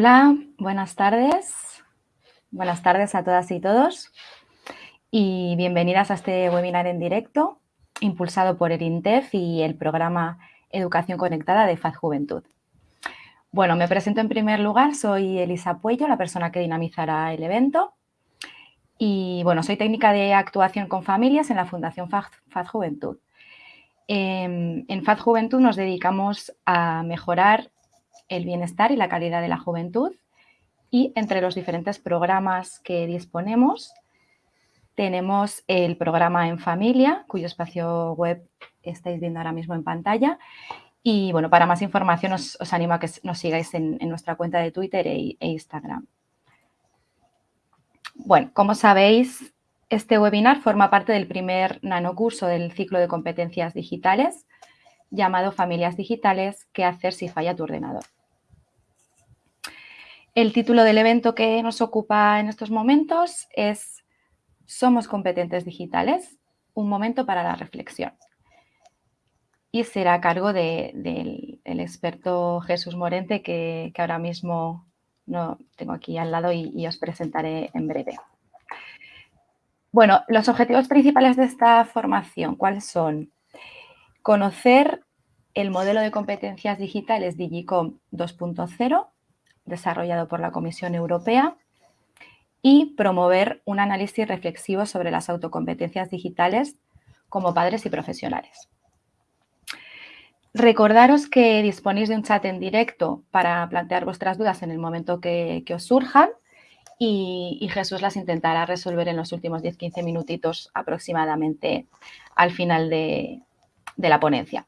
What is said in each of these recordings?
Hola, buenas tardes. Buenas tardes a todas y todos y bienvenidas a este webinar en directo impulsado por el INTEF y el programa Educación Conectada de FAD Juventud. Bueno, me presento en primer lugar, soy Elisa Puello, la persona que dinamizará el evento. Y bueno, soy técnica de actuación con familias en la Fundación FAD, Juventud. Em, en FAD Juventud nos dedicamos a mejorar el bienestar y la calidad de la juventud y entre los diferentes programas que disponemos tenemos el programa En Familia, cuyo espacio web estáis viendo ahora mismo en pantalla. Y bueno, para más información os, animo a que nos sigáis en, nuestra cuenta de Twitter e, e, Instagram. Bueno, como sabéis, este webinar forma parte del primer nanocurso del ciclo de competencias digitales llamado Familias Digitales, ¿qué hacer si falla tu ordenador? El título del evento que nos ocupa en estos momentos es somos competentes digitales, un momento para la reflexión. Y será a cargo del experto Jesús Morente, que, ahora mismo no tengo aquí al lado y, os presentaré en breve. Bueno, los objetivos principales de esta formación, ¿cuáles son? Conocer el modelo de competencias digitales Digicom 2.0, desarrollado por la Comisión Europea, y promover un análisis reflexivo sobre las autocompetencias digitales como padres y profesionales. Recordaros que disponéis de un chat en directo para plantear vuestras dudas en el momento que, os surjan y, Jesús las intentará resolver en los últimos 10-15 minutitos aproximadamente al final de, de la ponencia.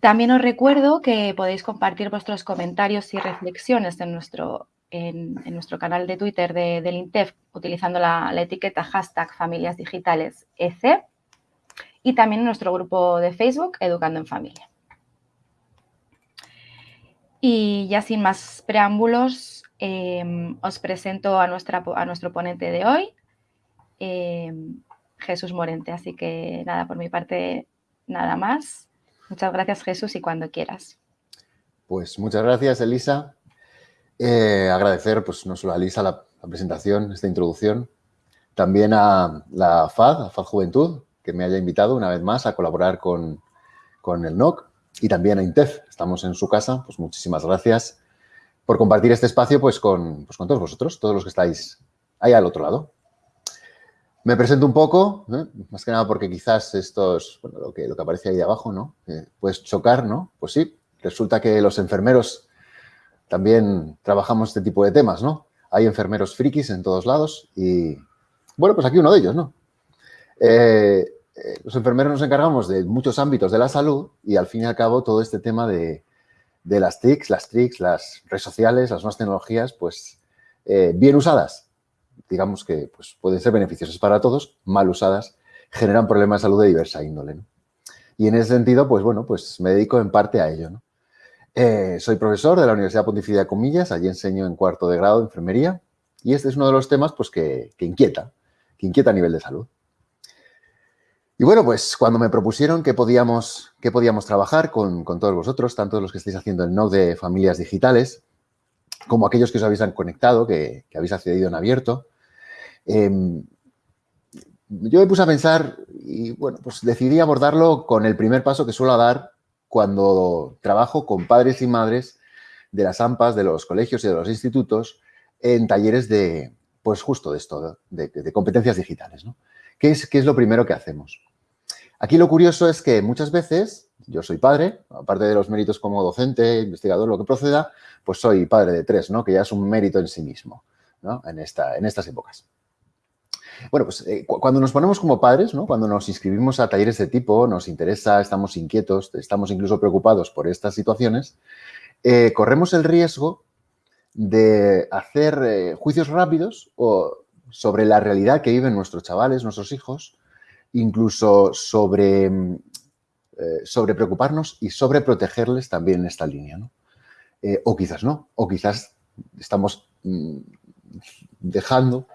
También os recuerdo que podéis compartir vuestros comentarios y reflexiones en nuestro en, nuestro canal de Twitter de, del INTEF utilizando la, etiqueta hashtag familias digitales EC y también en nuestro grupo de Facebook Educando en Familia. Y ya sin más preámbulos, em, os presento a, nuestra, a nuestro ponente de hoy, em, Jesús Morente. Así que nada, por mi parte, nada más. Muchas gracias, Jesús, y cuando quieras. Pues muchas gracias, Elisa. Eh, agradecer pues, no solo a Lisa la, presentación, esta introducción, también a la FAD, a FAD Juventud, que me haya invitado una vez más a colaborar con, el NOC y también a INTEF. Estamos en su casa, pues muchísimas gracias por compartir este espacio pues con, pues, con todos vosotros, todos los que estáis ahí al otro lado. Me presento un poco, más que nada porque quizás estos, bueno, lo que, aparece ahí de abajo, ¿no? Eh, puedes chocar, ¿no? Pues sí, resulta que los enfermeros también trabajamos este tipo de temas, ¿no? Hay enfermeros frikis en todos lados y, bueno, pues aquí uno de ellos, ¿no? Eh, eh, los enfermeros nos encargamos de muchos ámbitos de la salud y al fin y al cabo todo este tema de, las TICs, las TRICs, las redes sociales, las nuevas tecnologías, pues bien usadas, digamos que pues, pueden ser beneficiosas para todos, mal usadas, generan problemas de salud de diversa índole. Y en ese sentido, pues bueno, pues me dedico en parte a ello. Eh, soy profesor de la Universidad Pontificia de Comillas, allí enseño en cuarto de grado de enfermería y este es uno de los temas pues, que, inquieta, que inquieta a nivel de salud. Y bueno, pues cuando me propusieron que podíamos, que podíamos trabajar con, todos vosotros, tanto los que estáis haciendo el NOC de familias digitales, como aquellos que os habéis conectado, que, habéis accedido en abierto, em, yo me puse a pensar y bueno, pues decidí abordarlo con el primer paso que suelo dar cuando trabajo con padres y madres de las AMPAs, de los colegios y de los institutos en talleres de, pues justo de esto, de, competencias digitales. ¿no? ¿Qué, es, ¿Qué es lo primero que hacemos? Aquí lo curioso es que muchas veces, yo soy padre, aparte de los méritos como docente, investigador, lo que proceda, pues soy padre de tres, ¿no? que ya es un mérito en sí mismo ¿no? en, esta, en estas épocas. Bueno, pues eh, cuando nos ponemos como padres, ¿no? cuando nos inscribimos a talleres de tipo, nos interesa, estamos inquietos, estamos incluso preocupados por estas situaciones, eh, corremos el riesgo de hacer eh, juicios rápidos o sobre la realidad que viven nuestros chavales, nuestros hijos, incluso sobre, sobre preocuparnos y sobre protegerles también en esta línea. ¿no? o quizás no, o quizás estamos mm, dejando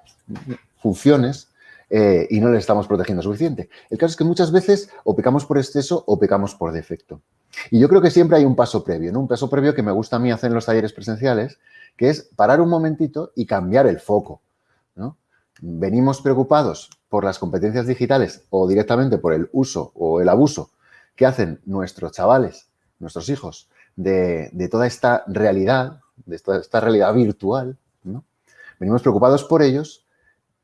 funciones eh, y no le estamos protegiendo suficiente. El caso es que muchas veces o pecamos por exceso o pecamos por defecto. Y yo creo que siempre hay un paso previo. Un paso previo que me gusta a mí hacer en los talleres presenciales, que es parar un momentito y cambiar el foco. Venimos preocupados por las competencias digitales o directamente por el uso o el abuso que hacen nuestros chavales, nuestros hijos, de, toda esta realidad, de toda esta realidad virtual, ¿no? Venimos preocupados por ellos,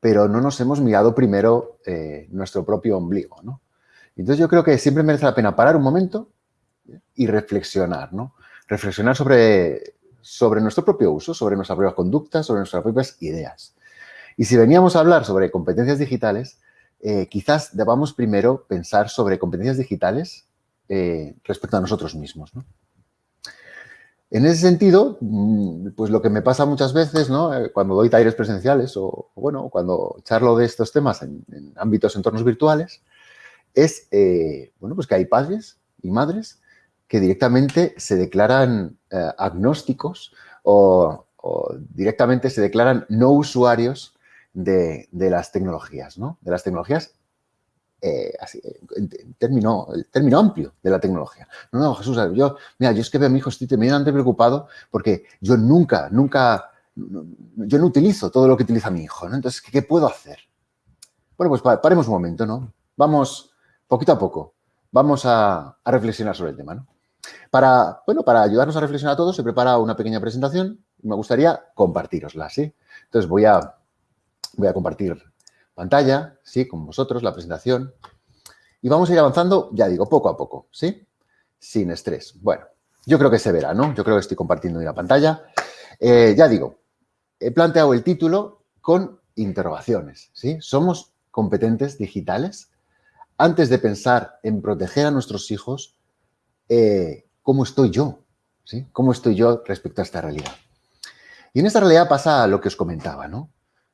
pero no nos hemos mirado primero eh, nuestro propio ombligo, ¿no? Entonces yo creo que siempre merece la pena parar un momento y reflexionar, ¿no? Reflexionar sobre, sobre nuestro propio uso, sobre nuestras propias conductas, sobre nuestras propias ideas. Y si veníamos a hablar sobre competencias digitales, eh, quizás debamos primero pensar sobre competencias digitales eh, respecto a nosotros mismos, En ese sentido, mm, pues lo que me pasa muchas veces. Eh, cuando doy talleres presenciales o, bueno, cuando charlo de estos temas en, en ámbitos, entornos virtuales, es, bueno, pues que hay padres y madres que directamente se declaran agnósticos o, directamente se declaran no usuarios de, las tecnologías, ¿no? De las tecnologías, eh, en, término, el término amplio de la tecnología. No, no, Jesús, yo, mira, yo es que veo a mi hijo, estoy tremendamente preocupado porque yo nunca, nunca, yo no utilizo todo lo que utiliza mi hijo, ¿no? Entonces, ¿qué, puedo hacer? Bueno, pues paremos un momento, ¿no? Vamos, poquito a poco, vamos a, a reflexionar sobre el tema, ¿no? Para, bueno, para ayudarnos a reflexionar a todos, se prepara una pequeña presentación y me gustaría compartirosla, ¿sí? Entonces voy a, voy a compartir pantalla, ¿sí? Con vosotros, la presentación. Y vamos a ir avanzando, ya digo, poco a poco, ¿sí? Sin estrés. Bueno, yo creo que se verá, ¿no? Yo creo que estoy compartiendo la pantalla. Eh, ya digo, he planteado el título con interrogaciones, ¿sí? ¿Somos competentes digitales? Antes de pensar en proteger a nuestros hijos, eh, cómo estoy yo, ¿sí? ¿Cómo estoy yo respecto a esta realidad? Y en esta realidad pasa lo que os comentaba, ¿no?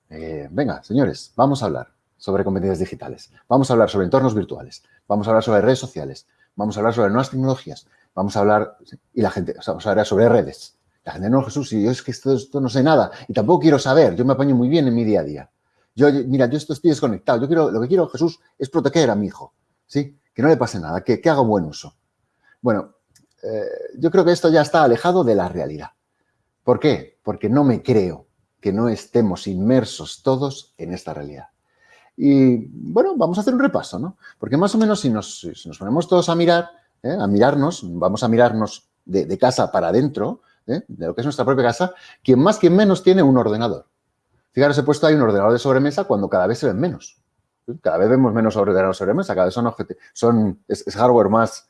Eh, venga, señores, vamos a hablar sobre competencias digitales, vamos a hablar sobre entornos virtuales, vamos a hablar sobre redes sociales, vamos a hablar sobre nuevas tecnologías, vamos a hablar, y la gente, vamos a hablar sobre redes. La gente, no, Jesús, y yo es que esto, no sé nada y tampoco quiero saber, yo me apaño muy bien en mi día a día. Yo, mira, yo esto estoy desconectado, yo quiero, lo que quiero, Jesús, es proteger a mi hijo, ¿sí? Que no le pase nada, que, que haga buen uso. Bueno, eh, yo creo que esto ya está alejado de la realidad. ¿Por qué? Porque no me creo que no estemos inmersos todos en esta realidad. Y bueno, vamos a hacer un repaso, ¿no? Porque más o menos si nos, ponemos todos a mirar, ¿eh? a mirarnos, vamos a mirarnos de, casa para adentro, ¿eh? de lo que es nuestra propia casa, quien más, quien menos tiene un ordenador. Fijaros, he puesto ahí un ordenador de sobremesa cuando cada vez se ven menos. Cada vez vemos menos ordenadores de sobremesa, cada vez son, son es hardware más,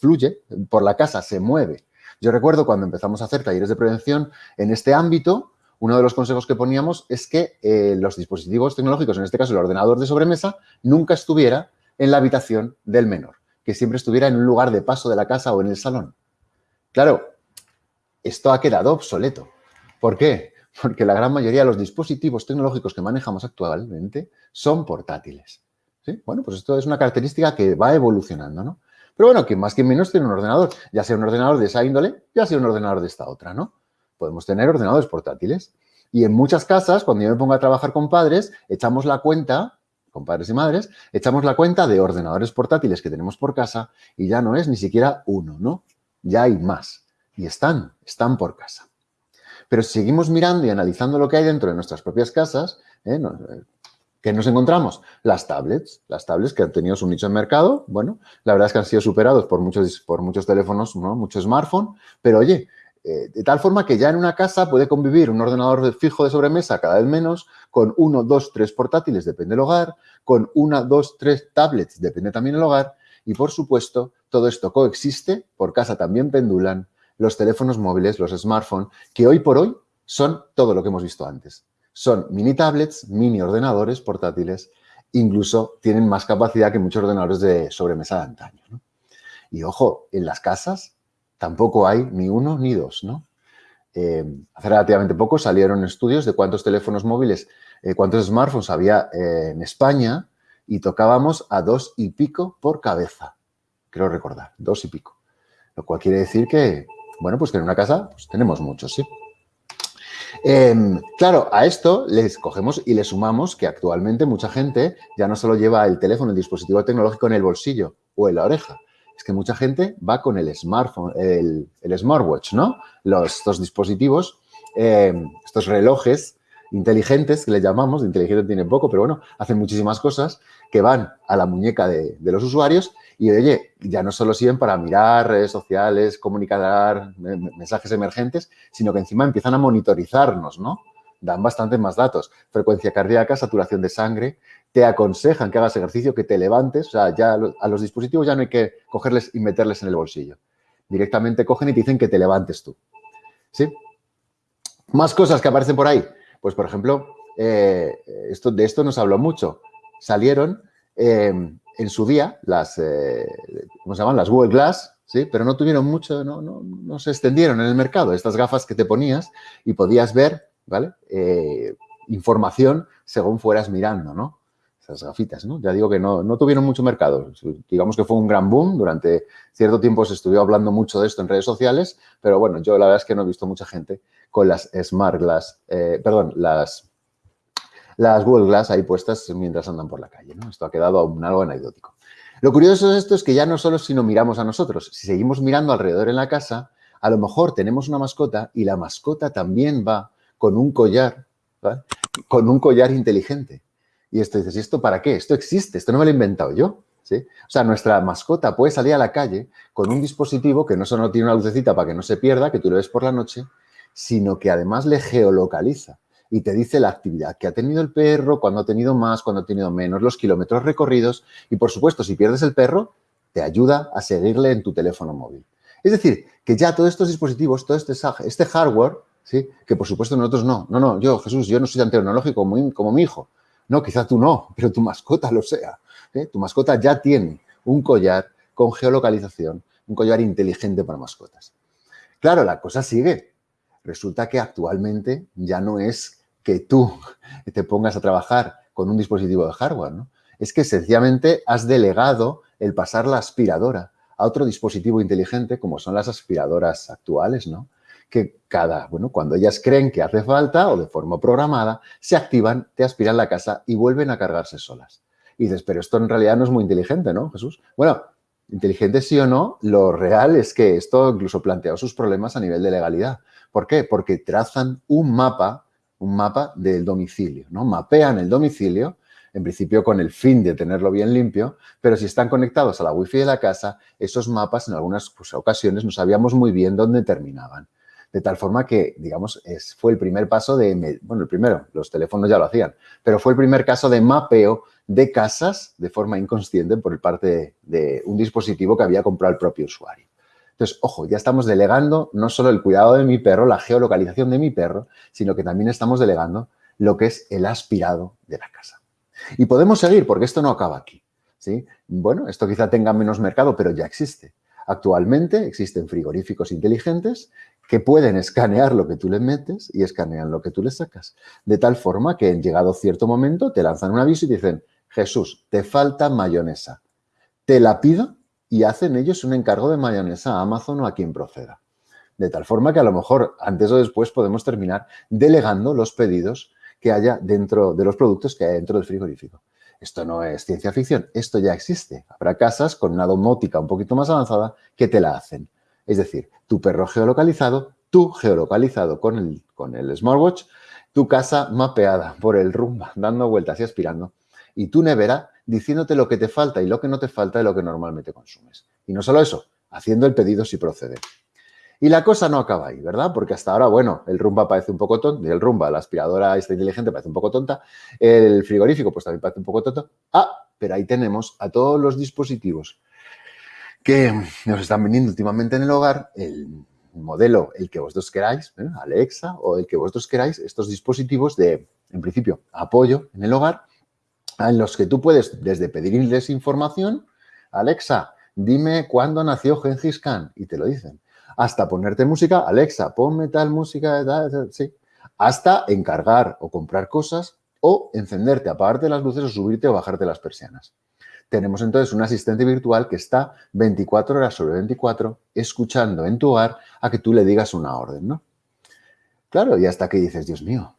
fluye por la casa, se mueve. Yo recuerdo cuando empezamos a hacer talleres de prevención en este ámbito, uno de los consejos que poníamos es que eh, los dispositivos tecnológicos, en este caso el ordenador de sobremesa, nunca estuviera en la habitación del menor, que siempre estuviera en un lugar de paso de la casa o en el salón. Claro, esto ha quedado obsoleto. ¿Por qué? Porque la gran mayoría de los dispositivos tecnológicos que manejamos actualmente son portátiles. Bueno, pues esto es una característica que va evolucionando, ¿no? Pero bueno, que más que menos tiene un ordenador, ya sea un ordenador de esa índole, ya sea un ordenador de esta otra, ¿no? Podemos tener ordenadores portátiles. Y en muchas casas, cuando yo me pongo a trabajar con padres, echamos la cuenta, con padres y madres, echamos la cuenta de ordenadores portátiles que tenemos por casa y ya no es ni siquiera uno, ¿no? Ya hay más. Y están, están por casa. Pero si seguimos mirando y analizando lo que hay dentro de nuestras propias casas, ¿eh? ¿Qué nos encontramos? Las tablets, las tablets que han tenido su nicho en mercado, bueno, la verdad es que han sido superados por muchos, por muchos teléfonos, ¿no? muchos smartphones, pero oye, eh, de tal forma que ya en una casa puede convivir un ordenador fijo de sobremesa cada vez menos, con uno, dos, tres portátiles, depende del hogar, con una, dos, tres tablets, depende también del hogar, y por supuesto, todo esto coexiste, por casa también pendulan los teléfonos móviles, los smartphones, que hoy por hoy son todo lo que hemos visto antes. Son mini tablets, mini ordenadores portátiles, incluso tienen más capacidad que muchos ordenadores de sobremesa de antaño. Y ojo, en las casas tampoco hay ni uno ni dos. ¿no? Eh, hace relativamente poco salieron estudios de cuántos teléfonos móviles, eh, cuántos smartphones había eh, en España y tocábamos a dos y pico por cabeza. Creo recordar, dos y pico. Lo cual quiere decir que, bueno, pues que en una casa pues, tenemos muchos, ¿sí? Em, claro, a esto les cogemos y le sumamos que actualmente mucha gente ya no solo lleva el teléfono, el dispositivo tecnológico en el bolsillo o en la oreja, es que mucha gente va con el smartphone, el, smartwatch, ¿no? Los, estos dispositivos, eh, estos relojes inteligentes que le llamamos, inteligente tiene poco, pero bueno, hacen muchísimas cosas que van a la muñeca de, los usuarios y, oye, ya no solo sirven para mirar redes sociales, comunicar mensajes emergentes, sino que encima empiezan a monitorizarnos, ¿no? Dan bastante más datos. Frecuencia cardíaca, saturación de sangre, te aconsejan que hagas ejercicio, que te levantes, o sea, ya a los dispositivos ya no hay que cogerles y meterles en el bolsillo. Directamente cogen y te dicen que te levantes tú. ¿Sí? Más cosas que aparecen por ahí. Pues, por ejemplo, eh, esto, de esto nos habló mucho. Salieron em, en su día las, eh, ¿cómo se llaman? Las Google Glass, ¿sí? Pero no tuvieron mucho, no, no, se extendieron en el mercado. Estas gafas que te ponías y podías ver, ¿vale? Eh, información según fueras mirando, ¿no? Esas gafitas, ¿no? Ya digo que no, no, tuvieron mucho mercado. Digamos que fue un gran boom. Durante cierto tiempo se estuvo hablando mucho de esto en redes sociales, pero bueno, yo la verdad es que no he visto mucha gente con las Smart Glass, eh, perdón, las, las Google Glass ahí puestas mientras andan por la calle. ¿no? Esto ha quedado un algo anecdótico. Lo curioso de esto es que ya no solo si no miramos a nosotros, si seguimos mirando alrededor en la casa, a lo mejor tenemos una mascota y la mascota también va con un collar, con un collar inteligente. Y esto dices, ¿y esto para qué? Esto existe, esto no me lo he inventado yo. ¿sí? O sea, nuestra mascota puede salir a la calle con un dispositivo que no solo tiene una lucecita para que no se pierda, que tú lo ves por la noche, sino que además le geolocaliza y te dice la actividad que ha tenido el perro, cuando ha tenido más, cuando ha tenido menos, los kilómetros recorridos y, por supuesto, si pierdes el perro, te ayuda a seguirle en tu teléfono móvil. Es decir, que ya todos estos dispositivos, todo este, este hardware, ¿sí? que por supuesto nosotros no, no, no, yo, Jesús, yo no soy tan tecnológico como mi hijo. No, quizá tú no, pero tu mascota lo sea. ¿eh? Tu mascota ya tiene un collar con geolocalización, un collar inteligente para mascotas. Claro, la cosa sigue. Resulta que actualmente ya no es que tú te pongas a trabajar con un dispositivo de hardware, ¿no? Es que sencillamente has delegado el pasar la aspiradora a otro dispositivo inteligente como son las aspiradoras actuales, ¿no? Que cada, bueno, cuando ellas creen que hace falta o de forma programada, se activan, te aspiran la casa y vuelven a cargarse solas. Y dices, pero esto en realidad no es muy inteligente, ¿no, Jesús? Bueno, inteligente sí o no, lo real es que esto incluso plantea sus problemas a nivel de legalidad. ¿Por qué? Porque trazan un mapa, un mapa del domicilio, ¿no? Mapean el domicilio, en principio con el fin de tenerlo bien limpio, pero si están conectados a la wifi de la casa, esos mapas en algunas pues, ocasiones no sabíamos muy bien dónde terminaban. De tal forma que, digamos, fue el primer paso de, bueno, el primero, los teléfonos ya lo hacían, pero fue el primer caso de mapeo de casas de forma inconsciente por parte de un dispositivo que había comprado el propio usuario. Entonces, ojo, ya estamos delegando no solo el cuidado de mi perro, la geolocalización de mi perro, sino que también estamos delegando lo que es el aspirado de la casa. Y podemos seguir, porque esto no acaba aquí. ¿sí? Bueno, esto quizá tenga menos mercado, pero ya existe. Actualmente existen frigoríficos inteligentes que pueden escanear lo que tú le metes y escanean lo que tú le sacas. De tal forma que en llegado cierto momento te lanzan un aviso y dicen, Jesús, te falta mayonesa. Te la pido y hacen ellos un encargo de mayonesa a Amazon o a quien proceda. De tal forma que a lo mejor antes o después podemos terminar delegando los pedidos que haya dentro de los productos que hay dentro del frigorífico. Esto no es ciencia ficción, esto ya existe. Habrá casas con una domótica un poquito más avanzada que te la hacen. Es decir, tu perro geolocalizado, tú geolocalizado con el, con el smartwatch, tu casa mapeada por el rumba, dando vueltas y aspirando, y tu nevera diciéndote lo que te falta y lo que no te falta de lo que normalmente consumes. Y no solo eso, haciendo el pedido si procede. Y la cosa no acaba ahí, ¿verdad? Porque hasta ahora, bueno, el rumba parece un poco tonto, el rumba, la aspiradora esta inteligente parece un poco tonta, el frigorífico pues también parece un poco tonto. Ah, pero ahí tenemos a todos los dispositivos que nos están vendiendo últimamente en el hogar, el modelo, el que vosotros queráis, ¿eh? Alexa o el que vosotros queráis, estos dispositivos de, en principio, apoyo en el hogar, en los que tú puedes desde pedirles información, Alexa, dime cuándo nació Gengis Khan, y te lo dicen, hasta ponerte música, Alexa, ponme tal música, sí, hasta encargar o comprar cosas o encenderte, apagarte las luces o subirte o bajarte las persianas. Tenemos entonces un asistente virtual que está 24 horas sobre 24 escuchando en tu hogar a que tú le digas una orden, ¿no? Claro, y hasta que dices, Dios mío,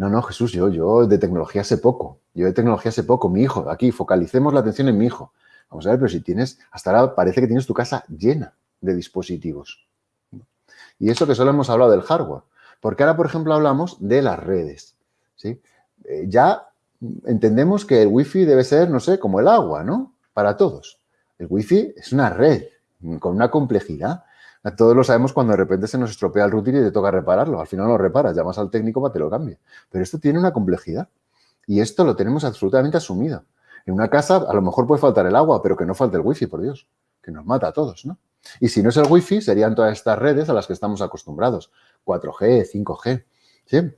no, no, Jesús, yo, yo de tecnología sé poco. Yo de tecnología sé poco. Mi hijo, aquí, focalicemos la atención en mi hijo. Vamos a ver, pero si tienes, hasta ahora parece que tienes tu casa llena de dispositivos. Y eso que solo hemos hablado del hardware. Porque ahora, por ejemplo, hablamos de las redes. ¿sí? Eh, ya entendemos que el wifi debe ser, no sé, como el agua, ¿no? Para todos. El wifi es una red con una complejidad. Todos lo sabemos cuando de repente se nos estropea el router y te toca repararlo. Al final lo reparas, llamas al técnico para que te lo cambie. Pero esto tiene una complejidad. Y esto lo tenemos absolutamente asumido. En una casa a lo mejor puede faltar el agua, pero que no falte el wifi, por Dios. Que nos mata a todos, ¿no? Y si no es el wifi, serían todas estas redes a las que estamos acostumbrados. 4G, 5G, ¿sí?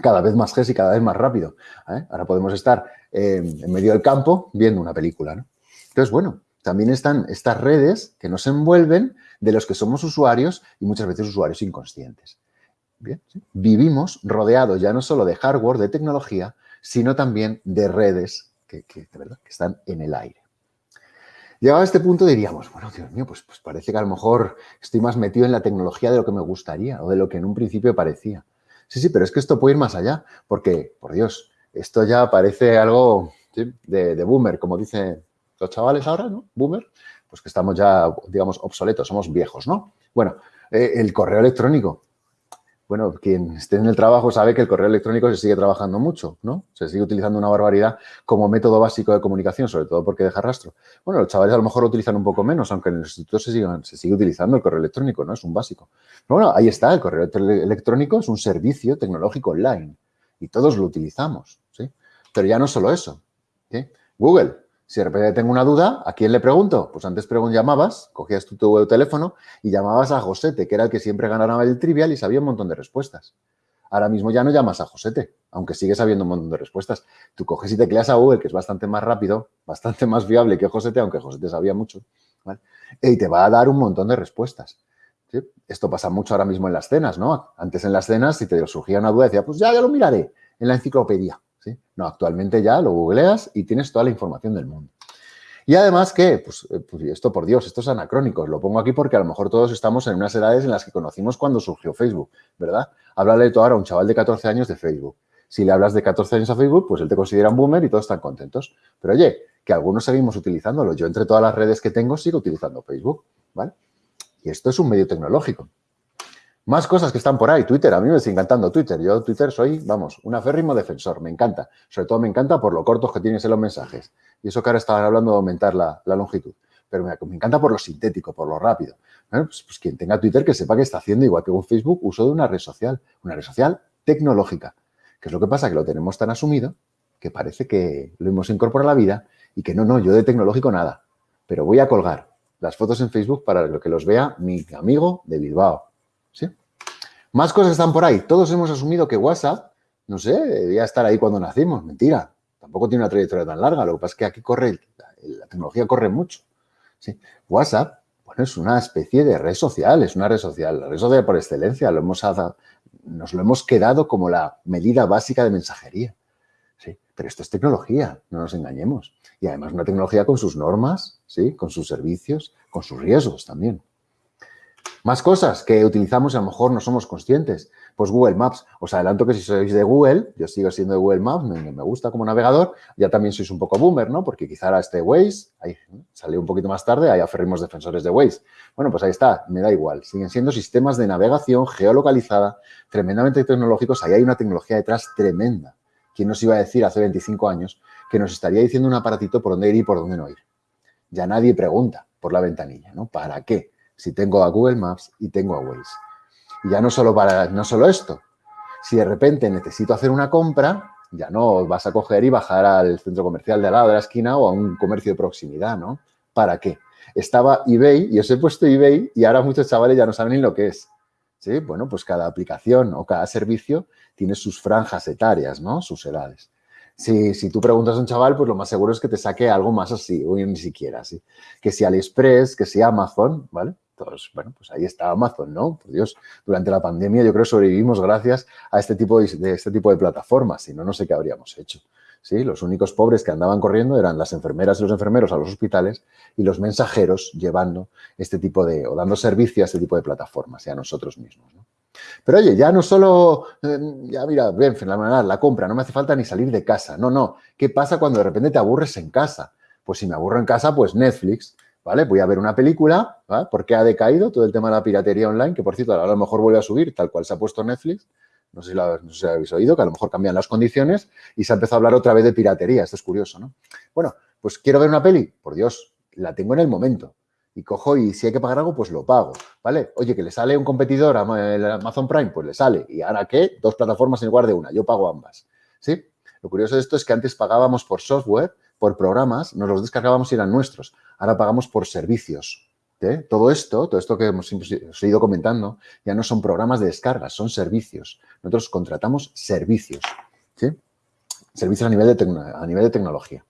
Cada vez más G y cada vez más rápido. ¿eh? Ahora podemos estar en medio del campo viendo una película. Entonces, bueno, también están estas redes que nos envuelven de los que somos usuarios y muchas veces usuarios inconscientes. Vivimos rodeados ya no solo de hardware, de tecnología, sino también de redes que, ¿verdad? que están en el aire. Llegado a este punto diríamos, bueno, Dios mío, pues, pues parece que a lo mejor estoy más metido en la tecnología de lo que me gustaría o de lo que en un principio parecía. Sí, sí, pero es que esto puede ir más allá, porque, por Dios, esto ya parece algo de, boomer, como dicen los chavales ahora, ¿no? Boomer, pues que estamos ya, digamos, obsoletos, somos viejos, ¿no? Bueno, eh, el correo electrónico bueno, quien esté en el trabajo sabe que el correo electrónico se sigue trabajando mucho, ¿no? Se sigue utilizando una barbaridad como método básico de comunicación, sobre todo porque deja rastro. Bueno, los chavales a lo mejor lo utilizan un poco menos, aunque en el instituto se, sigue utilizando el correo electrónico, ¿no? Es un básico. bueno, ahí está, el correo electrónico es un servicio tecnológico online y todos lo utilizamos, ¿sí? Pero ya no solo eso, ¿sí? Google, si de repente tengo una duda, ¿a quién le pregunto? Pues antes llamabas, cogías tu, tu teléfono y llamabas a Josete, que era el que siempre ganaba el trivial y sabía un montón de respuestas. Ahora mismo ya no llamas a Josete, aunque sigues sabiendo un montón de respuestas. Tú coges y tecleas a Google, que es bastante más rápido, bastante más viable que Josete, aunque Josete sabía mucho, y te va a dar un montón de respuestas. Esto pasa mucho ahora mismo en las cenas, ¿no? Antes en las cenas, si te surgía una duda, decía, pues ya, ya lo miraré en la enciclopedia. No, actualmente ya lo googleas y tienes toda la información del mundo. Y además que, pues, eh, pues, esto por Dios, esto es anacrónico, lo pongo aquí porque a lo mejor todos estamos en unas edades en las que conocimos cuando surgió Facebook, ¿verdad? Háblale tú ahora a un chaval de 14 años de Facebook. Si le hablas de 14 años a Facebook, pues él te considera un boomer y todos están contentos. Pero oye, que algunos seguimos utilizándolo. Yo entre todas las redes que tengo sigo utilizando Facebook, ¿vale? Y esto es un medio tecnológico. Más cosas que están por ahí. Twitter, a mí me está encantando Twitter. Yo Twitter soy, vamos, un aférrimo defensor. Me encanta. Sobre todo me encanta por lo cortos que tienes en los mensajes. Y eso que ahora estaban hablando de aumentar la, longitud. Pero me, encanta por lo sintético, por lo rápido. Pues, pues, quien tenga Twitter que sepa que está haciendo, igual que con Facebook, uso de una red social. Una red social tecnológica. Que es lo que pasa? Que lo tenemos tan asumido que parece que lo hemos incorporado a la vida y que no, no, yo de tecnológico nada. Pero voy a colgar las fotos en Facebook para que los vea mi amigo de Bilbao Más cosas están por ahí. Todos hemos asumido que WhatsApp, no sé, debía estar ahí cuando nacimos. Mentira. Tampoco tiene una trayectoria tan larga. Lo que pasa es que aquí corre, la tecnología corre mucho. WhatsApp, bueno, es una especie de red social, es una red social, la red social por excelencia. Lo hemos, nos lo hemos quedado como la medida básica de mensajería. Pero esto es tecnología, no nos engañemos. Y además una tecnología con sus normas, ¿sí? con sus servicios, con sus riesgos también. Más cosas que utilizamos y a lo mejor no somos conscientes. Pues Google Maps. Os adelanto que si sois de Google, yo sigo siendo de Google Maps, me, gusta como navegador, ya también sois un poco boomer, ¿no? Porque quizá ahora este Waze, ahí salió un poquito más tarde, hay aferrimos defensores de Waze. Bueno, pues ahí está, me da igual. Siguen siendo sistemas de navegación geolocalizada, tremendamente tecnológicos. Ahí hay una tecnología detrás tremenda. ¿Quién nos iba a decir hace 25 años que nos estaría diciendo un aparatito por dónde ir y por dónde no ir? Ya nadie pregunta por la ventanilla, ¿no? ¿Para qué? Si tengo a Google Maps y tengo a Waze. Y ya no solo, para, no solo esto, si de repente necesito hacer una compra, ya no vas a coger y bajar al centro comercial de al lado de la esquina o a un comercio de proximidad, ¿no? ¿Para qué? Estaba eBay y os he puesto eBay y ahora muchos chavales ya no saben ni lo que es. ¿Sí? Bueno, pues cada aplicación o cada servicio tiene sus franjas etarias, ¿no? Sus edades. Si, si, tú preguntas a un chaval, pues lo más seguro es que te saque algo más así, o ni siquiera así. Que si AliExpress, que si Amazon, ¿vale? Entonces, bueno, pues ahí está Amazon, ¿no? Por Dios, durante la pandemia yo creo que sobrevivimos gracias a este tipo de, este tipo de plataformas, si no, no sé qué habríamos hecho. ¿sí? Los únicos pobres que andaban corriendo eran las enfermeras y los enfermeros a los hospitales y los mensajeros llevando este tipo de, o dando servicio a este tipo de plataformas y a nosotros mismos, ¿no? Pero oye, ya no solo, eh, ya mira, ven, fenomenal, la compra, no me hace falta ni salir de casa. No, no. ¿Qué pasa cuando de repente te aburres en casa? Pues si me aburro en casa, pues Netflix, ¿vale? Voy a ver una película, ¿vale? Porque ha decaído todo el tema de la piratería online, que por cierto, a lo mejor vuelve a subir, tal cual se ha puesto Netflix. No sé, si lo, no sé si lo habéis oído, que a lo mejor cambian las condiciones y se ha empezado a hablar otra vez de piratería. Esto es curioso, ¿no? Bueno, pues quiero ver una peli, por Dios, la tengo en el momento. Y cojo y si hay que pagar algo, pues lo pago, ¿vale? Oye, que le sale un competidor a Amazon Prime, pues le sale. ¿Y ahora qué? Dos plataformas en lugar de una. Yo pago ambas, ¿sí? Lo curioso de esto es que antes pagábamos por software, por programas, nos los descargábamos y eran nuestros. Ahora pagamos por servicios. ¿eh? Todo esto, todo esto que hemos ido comentando, ya no son programas de descarga, son servicios. Nosotros contratamos servicios, ¿sí? Servicios a nivel de, a nivel de tecnología.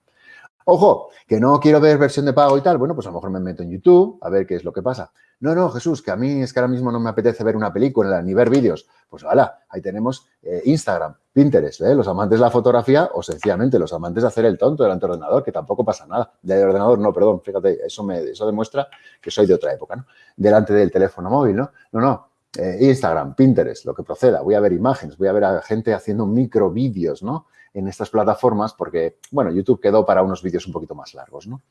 Ojo, que no quiero ver versión de pago y tal, bueno, pues a lo mejor me meto en YouTube a ver qué es lo que pasa. No, no, Jesús, que a mí es que ahora mismo no me apetece ver una película ni ver vídeos. Pues hala, ahí tenemos eh, Instagram, Pinterest, ¿eh? los amantes de la fotografía o sencillamente los amantes de hacer el tonto delante del ordenador, que tampoco pasa nada. De ordenador, no, perdón, fíjate, eso, me, eso demuestra que soy de otra época, ¿no? Delante del teléfono móvil, ¿no? No, no, eh, Instagram, Pinterest, lo que proceda. Voy a ver imágenes, voy a ver a gente haciendo micro vídeos, ¿no? en estas plataformas porque, bueno, YouTube quedó para unos vídeos un poquito más largos, ¿no?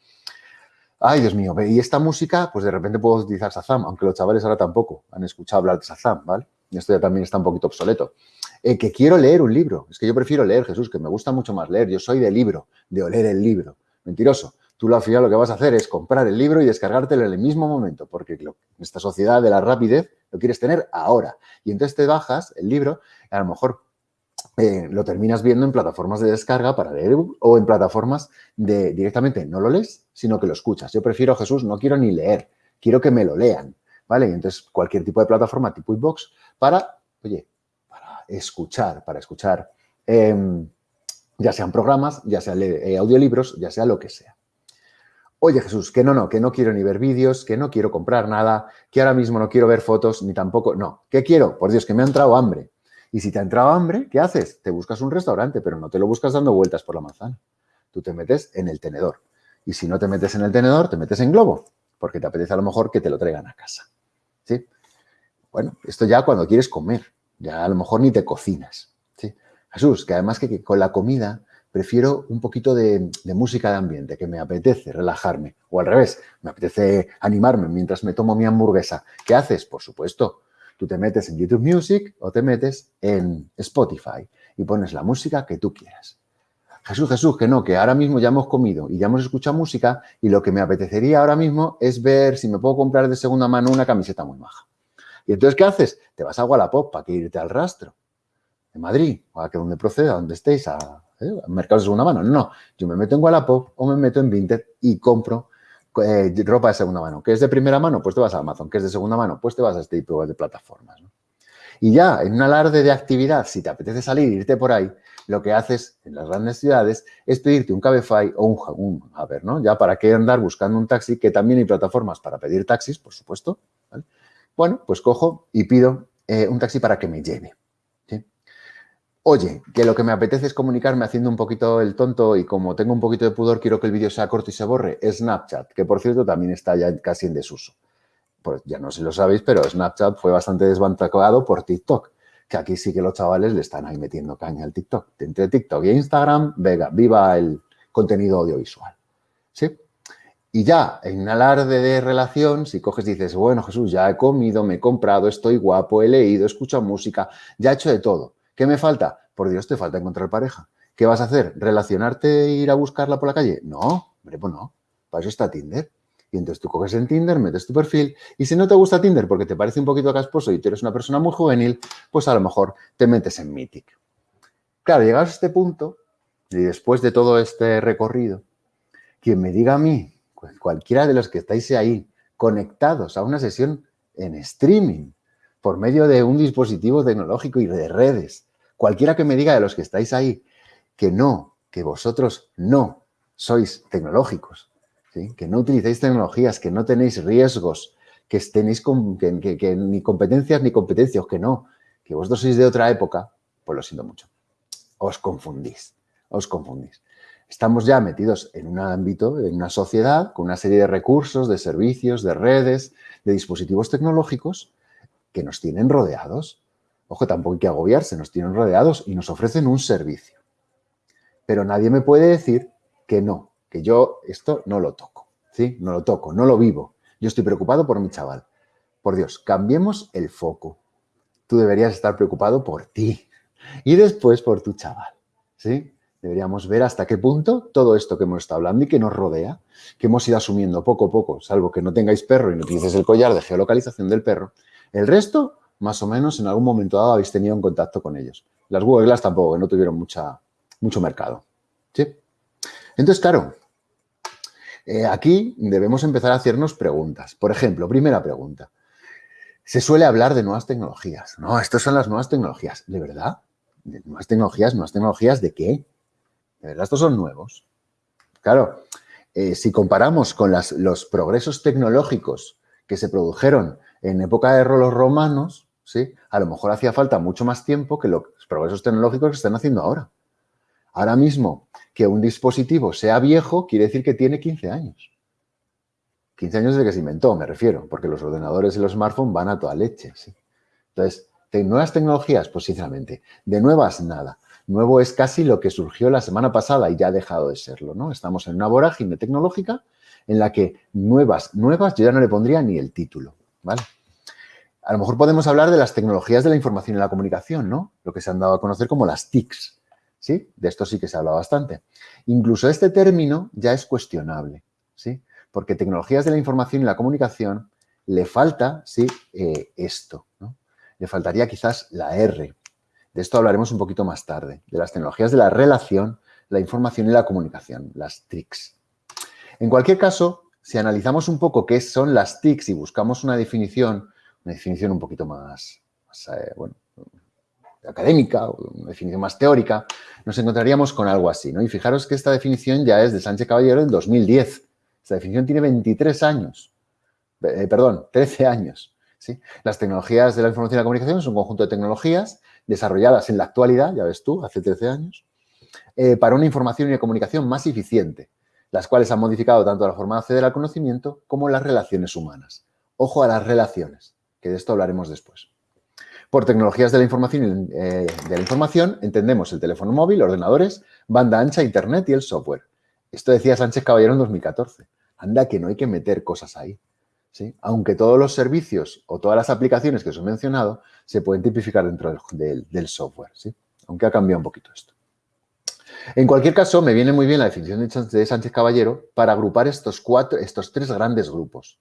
Ay, Dios mío, y esta música, pues de repente puedo utilizar Shazam, aunque los chavales ahora tampoco han escuchado hablar de Shazam, ¿vale? Esto ya también está un poquito obsoleto. Eh, que quiero leer un libro, es que yo prefiero leer, Jesús, que me gusta mucho más leer, yo soy de libro, de oler el libro. Mentiroso. Tú al final lo que vas a hacer es comprar el libro y descargártelo en el mismo momento, porque en esta sociedad de la rapidez lo quieres tener ahora. Y entonces te bajas el libro, a lo mejor eh, lo terminas viendo en plataformas de descarga para leer o en plataformas de directamente no lo lees, sino que lo escuchas. Yo prefiero, Jesús, no quiero ni leer, quiero que me lo lean, ¿vale? Y entonces cualquier tipo de plataforma tipo iBox para, oye, para escuchar, para escuchar, em, ya sean programas, ya sean eh, audiolibros, ya sea lo que sea. Oye, Jesús, que no, no, que no quiero ni ver vídeos, que no quiero comprar nada, que ahora mismo no quiero ver fotos, ni tampoco, no. ¿Qué quiero? Por Dios, que me ha entrado hambre. Y si te ha entrado hambre, ¿qué haces? Te buscas un restaurante, pero no te lo buscas dando vueltas por la manzana. Tú te metes en el tenedor. Y si no te metes en el tenedor, te metes en globo, porque te apetece a lo mejor que te lo traigan a casa. ¿Sí? Bueno, esto ya cuando quieres comer, ya a lo mejor ni te cocinas. ¿sí? Jesús, que además que, con la comida prefiero un poquito de, música de ambiente, que me apetece relajarme. O al revés, me apetece animarme mientras me tomo mi hamburguesa. ¿Qué haces? Por supuesto, Tú te metes en YouTube Music o te metes en Spotify y pones la música que tú quieras. Jesús, Jesús, que no, que ahora mismo ya hemos comido y ya hemos escuchado música y lo que me apetecería ahora mismo es ver si me puedo comprar de segunda mano una camiseta muy maja. Y entonces, ¿qué haces? Te vas a Wallapop para que irte al rastro. En Madrid, o a que donde proceda, donde estéis, a, ¿eh? a mercados de segunda mano. No, yo me meto en Wallapop o me meto en Vinted y compro eh, ropa de segunda mano. ¿Qué es de primera mano? Pues te vas a Amazon. ¿Qué es de segunda mano? Pues te vas a este tipo de plataformas. Y ya, en un alarde de actividad, si te apetece salir, irte por ahí, lo que haces en las grandes ciudades es pedirte un Cabify o un, un a ver, ¿no? Ya para qué andar buscando un taxi, que también hay plataformas para pedir taxis, por supuesto. Bueno, pues cojo y pido eh, un taxi para que me lleve. Oye, que lo que me apetece es comunicarme haciendo un poquito el tonto y como tengo un poquito de pudor, quiero que el vídeo sea corto y se borre, Snapchat, que por cierto también está ya casi en desuso. Pues ya no sé si lo sabéis, pero Snapchat fue bastante desbancado por TikTok, que aquí sí que los chavales le están ahí metiendo caña al TikTok. Entre TikTok e Instagram, venga, viva el contenido audiovisual. ¿Sí? Y ya, en alarde de relación, si coges y dices, bueno, Jesús, ya he comido, me he comprado, estoy guapo, he leído, escucho música, ya he hecho de todo ¿Qué me falta? Por Dios, te falta encontrar pareja. ¿Qué vas a hacer? ¿Relacionarte e ir a buscarla por la calle? No, hombre, pues no. Para eso está Tinder. Y entonces tú coges en Tinder, metes tu perfil y si no te gusta Tinder porque te parece un poquito casposo y tú eres una persona muy juvenil, pues a lo mejor te metes en Mythic. Claro, llegados a este punto y después de todo este recorrido, quien me diga a mí, cualquiera de los que estáis ahí conectados a una sesión en streaming, por medio de un dispositivo tecnológico y de redes. Cualquiera que me diga de los que estáis ahí que no, que vosotros no sois tecnológicos, que no utilizáis tecnologías, que no tenéis riesgos, que tenéis con, ni competencias ni competencias, que no, que vosotros sois de otra época, pues lo siento mucho. Os confundís, os confundís. Estamos ya metidos en un ámbito, en una sociedad, con una serie de recursos, de servicios, de redes, de dispositivos tecnológicos que nos tienen rodeados. Ojo, tampoco hay que agobiarse, nos tienen rodeados y nos ofrecen un servicio. Pero nadie me puede decir que no, que yo esto no lo toco, ¿sí? No lo toco, no lo vivo. Yo estoy preocupado por mi chaval. Por Dios, cambiemos el foco. Tú deberías estar preocupado por ti y después por tu chaval, ¿sí? Deberíamos ver hasta qué punto todo esto que hemos estado hablando y que nos rodea, que hemos ido asumiendo poco a poco, salvo que no tengáis perro y no utilices el collar de geolocalización del perro, el resto, más o menos, en algún momento dado habéis tenido un contacto con ellos. Las Google Glass tampoco, no tuvieron mucha, mucho mercado. Entonces, claro, eh, aquí debemos empezar a hacernos preguntas. Por ejemplo, primera pregunta. Se suele hablar de nuevas tecnologías. No, estas son las nuevas tecnologías. ¿De verdad? ¿De nuevas tecnologías? ¿Nuevas tecnologías de qué? Estos son nuevos. Claro, eh, si comparamos con los progresos tecnológicos que se produjeron en época de los romanos, ¿sí? a lo mejor hacía falta mucho más tiempo que los progresos tecnológicos que están haciendo ahora. Ahora mismo, que un dispositivo sea viejo quiere decir que tiene 15 años. 15 años desde que se inventó, me refiero, porque los ordenadores y los smartphones van a toda leche. ¿sí? Entonces, ¿de nuevas tecnologías? Pues sinceramente, de nuevas nada. Nuevo es casi lo que surgió la semana pasada y ya ha dejado de serlo, ¿no? Estamos en una vorágine tecnológica en la que nuevas, nuevas, yo ya no le pondría ni el título, A lo mejor podemos hablar de las tecnologías de la información y la comunicación, ¿no? Lo que se han dado a conocer como las TICs, ¿sí? De esto sí que se habla bastante. Incluso este término ya es cuestionable, ¿sí? Porque tecnologías de la información y la comunicación le falta, ¿sí? Eh, esto. Le faltaría quizás la R, de esto hablaremos un poquito más tarde, de las tecnologías de la relación, la información y la comunicación, las TICs. En cualquier caso, si analizamos un poco qué son las TICs y buscamos una definición, una definición un poquito más, eh, bueno, académica, una definición más teórica, nos encontraríamos con algo así, ¿no? Y fijaros que esta definición ya es de Sánchez Caballero del 2010. Esta definición tiene 23 años, eh, perdón, 13 años. ¿sí? Las tecnologías de la información y la comunicación son un conjunto de tecnologías desarrolladas en la actualidad, ya ves tú, hace 13 años, eh, para una información y una comunicación más eficiente, las cuales han modificado tanto la forma de acceder al conocimiento como las relaciones humanas. Ojo a las relaciones, que de esto hablaremos después. Por tecnologías de la información, eh, entendemos el teléfono móvil, ordenadores, banda ancha, internet y el software. Esto decía Sánchez Caballero en 2014. Anda que no hay que meter cosas ahí. Aunque todos los servicios o todas las aplicaciones que os he mencionado se pueden tipificar dentro del, software, ¿sí? Aunque ha cambiado un poquito esto. En cualquier caso, me viene muy bien la definición de Sánchez Caballero para agrupar estos, cuatro, estos tres grandes grupos.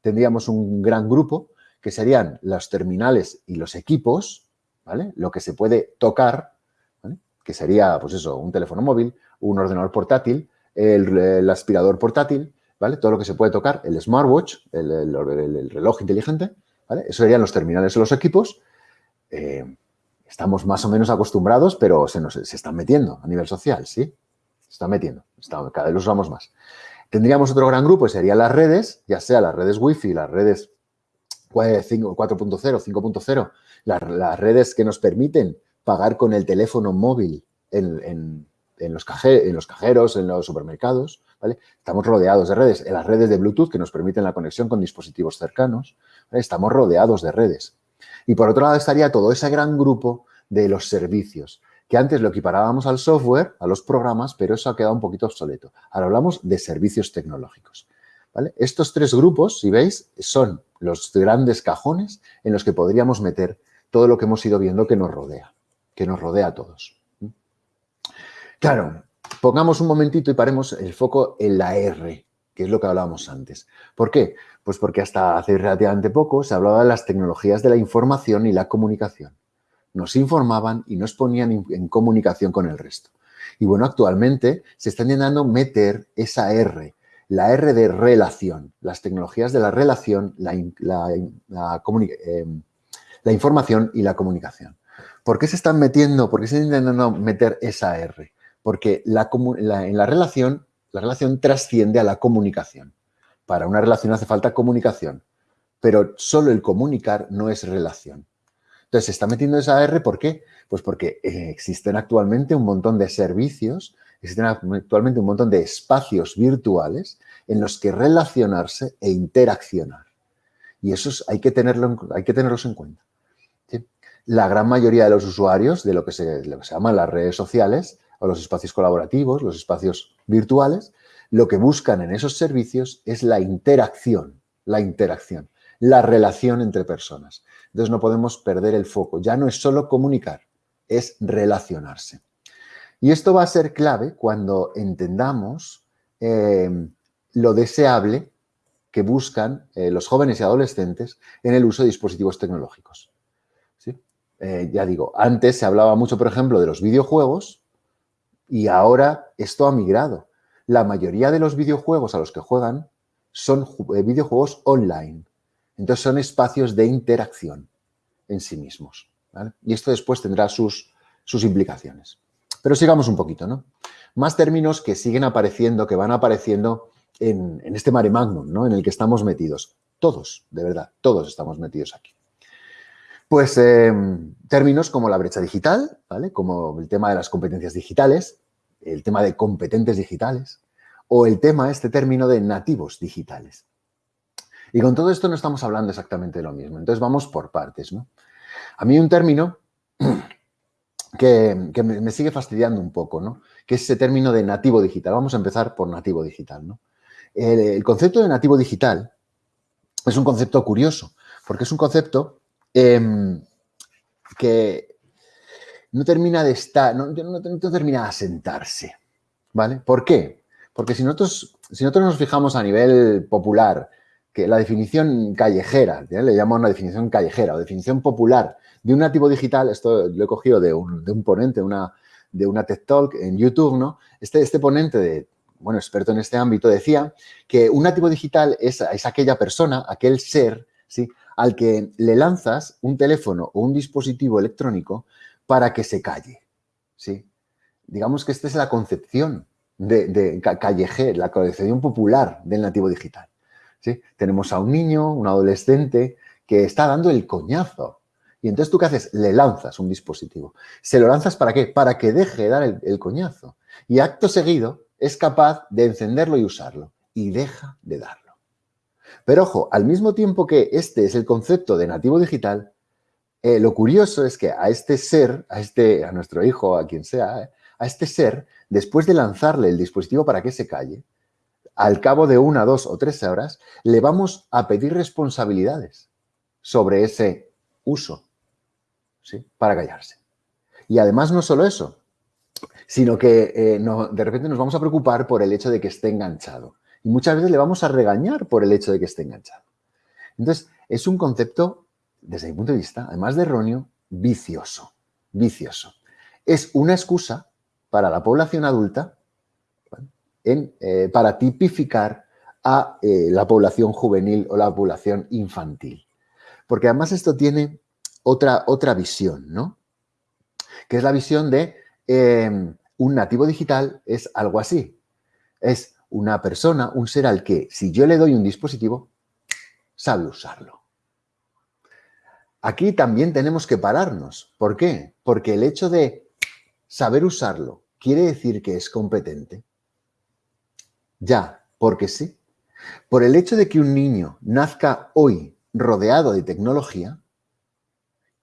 Tendríamos un gran grupo que serían los terminales y los equipos, ¿vale? Lo que se puede tocar, que sería, pues eso, un teléfono móvil, un ordenador portátil, el aspirador portátil, todo lo que se puede tocar, el smartwatch, el, reloj inteligente, ¿vale? Eso serían los terminales de los equipos. Eh, estamos más o menos acostumbrados, pero se, nos, se están metiendo a nivel social, ¿sí? Se están metiendo, cada vez los usamos más. Tendríamos otro gran grupo, serían las redes, ya sea las redes Wi-Fi, las redes 4.0, 5.0, las, redes que nos permiten pagar con el teléfono móvil en, los, en los cajeros, en los supermercados, Estamos rodeados de redes, en las redes de Bluetooth que nos permiten la conexión con dispositivos cercanos, estamos rodeados de redes. Y por otro lado estaría todo ese gran grupo de los servicios, que antes lo equiparábamos al software, a los programas, pero eso ha quedado un poquito obsoleto. Ahora hablamos de servicios tecnológicos. Estos tres grupos, si veis, son los grandes cajones en los que podríamos meter todo lo que hemos ido viendo que nos rodea, que nos rodea a todos. Claro, Pongamos un momentito y paremos el foco en la R, que es lo que hablábamos antes. ¿Por qué? Pues porque hasta hace relativamente poco se hablaba de las tecnologías de la información y la comunicación. Nos informaban y nos ponían en comunicación con el resto. Y bueno, actualmente se está intentando meter esa R, la R de relación, las tecnologías de la relación, la, eh, la información y la comunicación. ¿Por qué se están metiendo, por qué se están intentando meter esa R? porque en la relación, la relación trasciende a la comunicación. Para una relación hace falta comunicación, pero solo el comunicar no es relación. Entonces, se está metiendo esa R, ¿por qué? Pues porque eh, existen actualmente un montón de servicios, existen actualmente un montón de espacios virtuales en los que relacionarse e interaccionar. Y eso hay, que tenerlo, hay que tenerlos en cuenta. La gran mayoría de los usuarios de lo que se, que se las redes sociales los espacios colaborativos, los espacios virtuales, lo que buscan en esos servicios es la interacción, la interacción, la relación entre personas. Entonces no podemos perder el foco. Ya no es solo comunicar, es relacionarse. Y esto va a ser clave cuando entendamos eh, lo deseable que buscan eh, los jóvenes y adolescentes en el uso de dispositivos tecnológicos. Eh, ya digo, antes se hablaba mucho, por ejemplo, de los videojuegos y ahora esto ha migrado. La mayoría de los videojuegos a los que juegan son videojuegos online. Entonces son espacios de interacción en sí mismos. Y esto después tendrá sus, implicaciones. Pero sigamos un poquito, ¿no? Más términos que siguen apareciendo, que van apareciendo en, este mare magnum, ¿no? En el que estamos metidos. Todos, de verdad, todos estamos metidos aquí. Pues em, términos como la brecha digital, ¿vale? Como el tema de las competencias digitales, el tema de competentes digitales, o el tema, este término de nativos digitales. Y con todo esto no estamos hablando exactamente de lo mismo. Entonces vamos por partes, ¿no? A mí un término que, me, sigue fastidiando un poco, ¿no? que es ese término de nativo digital. Vamos a empezar por nativo digital. ¿no? El, concepto de nativo digital es un concepto curioso, porque es un concepto em, que no termina de estar, no, termina de asentarse. ¿Vale? ¿Por qué? Porque si nosotros, si nosotros nos fijamos a nivel popular, que la definición callejera, le llamamos una definición callejera o definición popular de un nativo digital, esto lo he cogido de un, ponente, una, de una TED Talk en YouTube, ¿no? Este, este ponente de, bueno, experto en este ámbito, decía que un nativo digital es, es aquella persona, aquel ser, ¿sí? Al que le lanzas un teléfono o un dispositivo electrónico para que se calle, ¿sí? Digamos que esta es la concepción de, de la concepción popular del nativo digital. ¿sí? Tenemos a un niño, un adolescente, que está dando el coñazo, y entonces tú qué haces? Le lanzas un dispositivo. ¿Se lo lanzas para qué? Para que deje de dar el, coñazo. Y acto seguido es capaz de encenderlo y usarlo. Y deja de darlo. Pero ojo, al mismo tiempo que este es el concepto de nativo digital, eh, lo curioso es que a este ser, a, este, a nuestro hijo, a quien sea, eh, a este ser, después de lanzarle el dispositivo para que se calle, al cabo de una, dos o tres horas, le vamos a pedir responsabilidades sobre ese uso para callarse. Y además no solo eso, sino que eh, de repente nos vamos a preocupar por el hecho de que esté enganchado. Y muchas veces le vamos a regañar por el hecho de que esté enganchado. Entonces, es un concepto, desde mi punto de vista, además de erróneo, vicioso. Vicioso. Es una excusa para la población adulta eh, para tipificar a eh, la población juvenil o la población infantil. Porque además esto tiene otra, otra visión, ¿no? Que es la visión de em, un nativo digital es algo así. Es una persona, un ser al que si yo le doy un dispositivo, sabe usarlo. Aquí también tenemos que pararnos. ¿Por qué? Porque el hecho de saber usarlo quiere decir que es competente. Ya, porque sí. Por el hecho de que un niño nazca hoy rodeado de tecnología,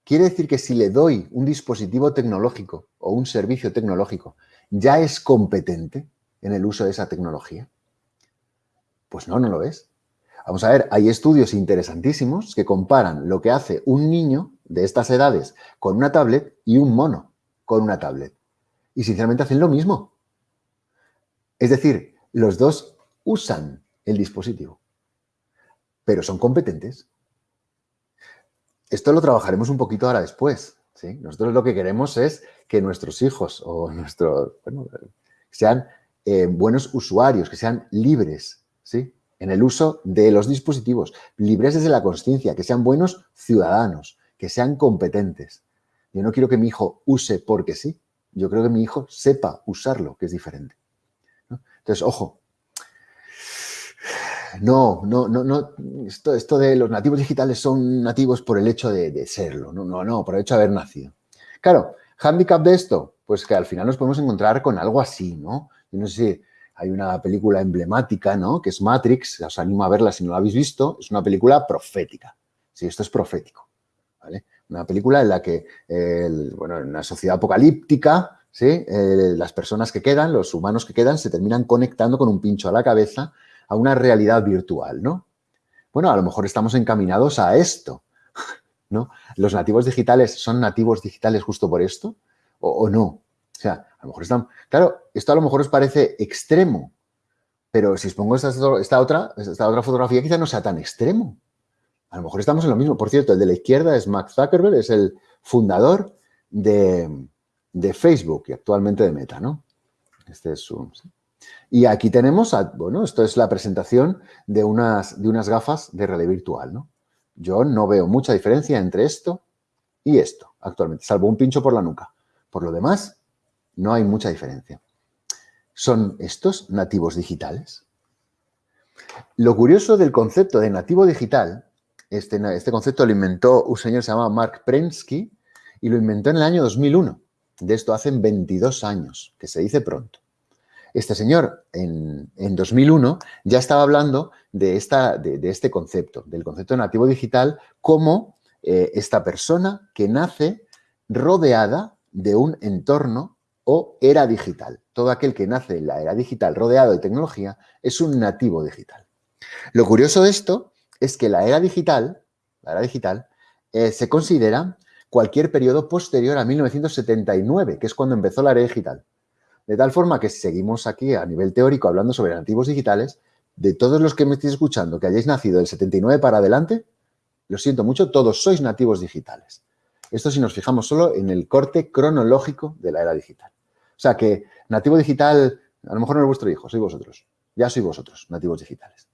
Quiere decir que si le doy un dispositivo tecnológico o un servicio tecnológico, ¿ya es competente en el uso de esa tecnología? Pues no, no lo es. Vamos a ver, hay estudios interesantísimos que comparan lo que hace un niño de estas edades con una tablet y un mono con una tablet. Y sinceramente hacen lo mismo. Es decir, los dos usan el dispositivo, pero son competentes. Esto lo trabajaremos un poquito ahora después. ¿sí? Nosotros lo que queremos es que nuestros hijos o nuestros, bueno, sean eh, buenos usuarios, que sean libres ¿sí? en el uso de los dispositivos, libres desde la conciencia, que sean buenos ciudadanos, que sean competentes. Yo no quiero que mi hijo use porque sí, yo creo que mi hijo sepa usarlo, que es diferente. Entonces, ojo, no, no, no, no. Esto, esto de los nativos digitales son nativos por el hecho de, serlo, no, no, no, por el hecho de haber nacido. Claro, handicap de esto, pues que al final nos podemos encontrar con algo así, ¿no? No sé si hay una película emblemática, ¿no? Que es Matrix, os animo a verla si no la habéis visto, es una película profética. Sí, esto es profético, ¿vale? Una película en la que, bueno, en una sociedad apocalíptica, ¿sí? Eh, las personas que quedan, los humanos que quedan, se terminan conectando con un pincho a la cabeza a una realidad virtual, ¿no? Bueno, a lo mejor estamos encaminados a esto, ¿no? ¿Los nativos digitales son nativos digitales justo por esto o, no? O sea, a lo mejor están... Claro, esto a lo mejor os parece extremo, pero si os pongo esta, otra, esta otra fotografía quizá no sea tan extremo. A lo mejor estamos en lo mismo. Por cierto, el de la izquierda es Mark Zuckerberg, es el fundador de, Facebook y actualmente de Meta, ¿no? Este es su... Y aquí tenemos, bueno, esto es la presentación de unas, de unas gafas de realidad virtual, ¿no? Yo no veo mucha diferencia entre esto y esto actualmente, salvo un pincho por la nuca. Por lo demás, no hay mucha diferencia. ¿Son estos nativos digitales? Lo curioso del concepto de nativo digital, este, este concepto lo inventó un señor que se llama Mark Prensky y lo inventó en el año 2001. De esto hacen 22 años, que se dice pronto. Este señor en, 2001 ya estaba hablando de, esta, de, este concepto, del concepto nativo digital, como eh, esta persona que nace rodeada de un entorno o era digital. Todo aquel que nace en la era digital rodeado de tecnología es un nativo digital. Lo curioso de esto es que la era digital, la era digital, eh, se considera cualquier periodo posterior a 1979, que es cuando empezó la era digital. De tal forma que seguimos aquí a nivel teórico hablando sobre nativos digitales, de todos los que me estéis escuchando que hayáis nacido del 79 para adelante, lo siento mucho, todos sois nativos digitales. Esto si nos fijamos solo en el corte cronológico de la era digital. O sea que nativo digital, a lo mejor no es vuestro hijo, sois vosotros. Ya sois vosotros, nativos digitales.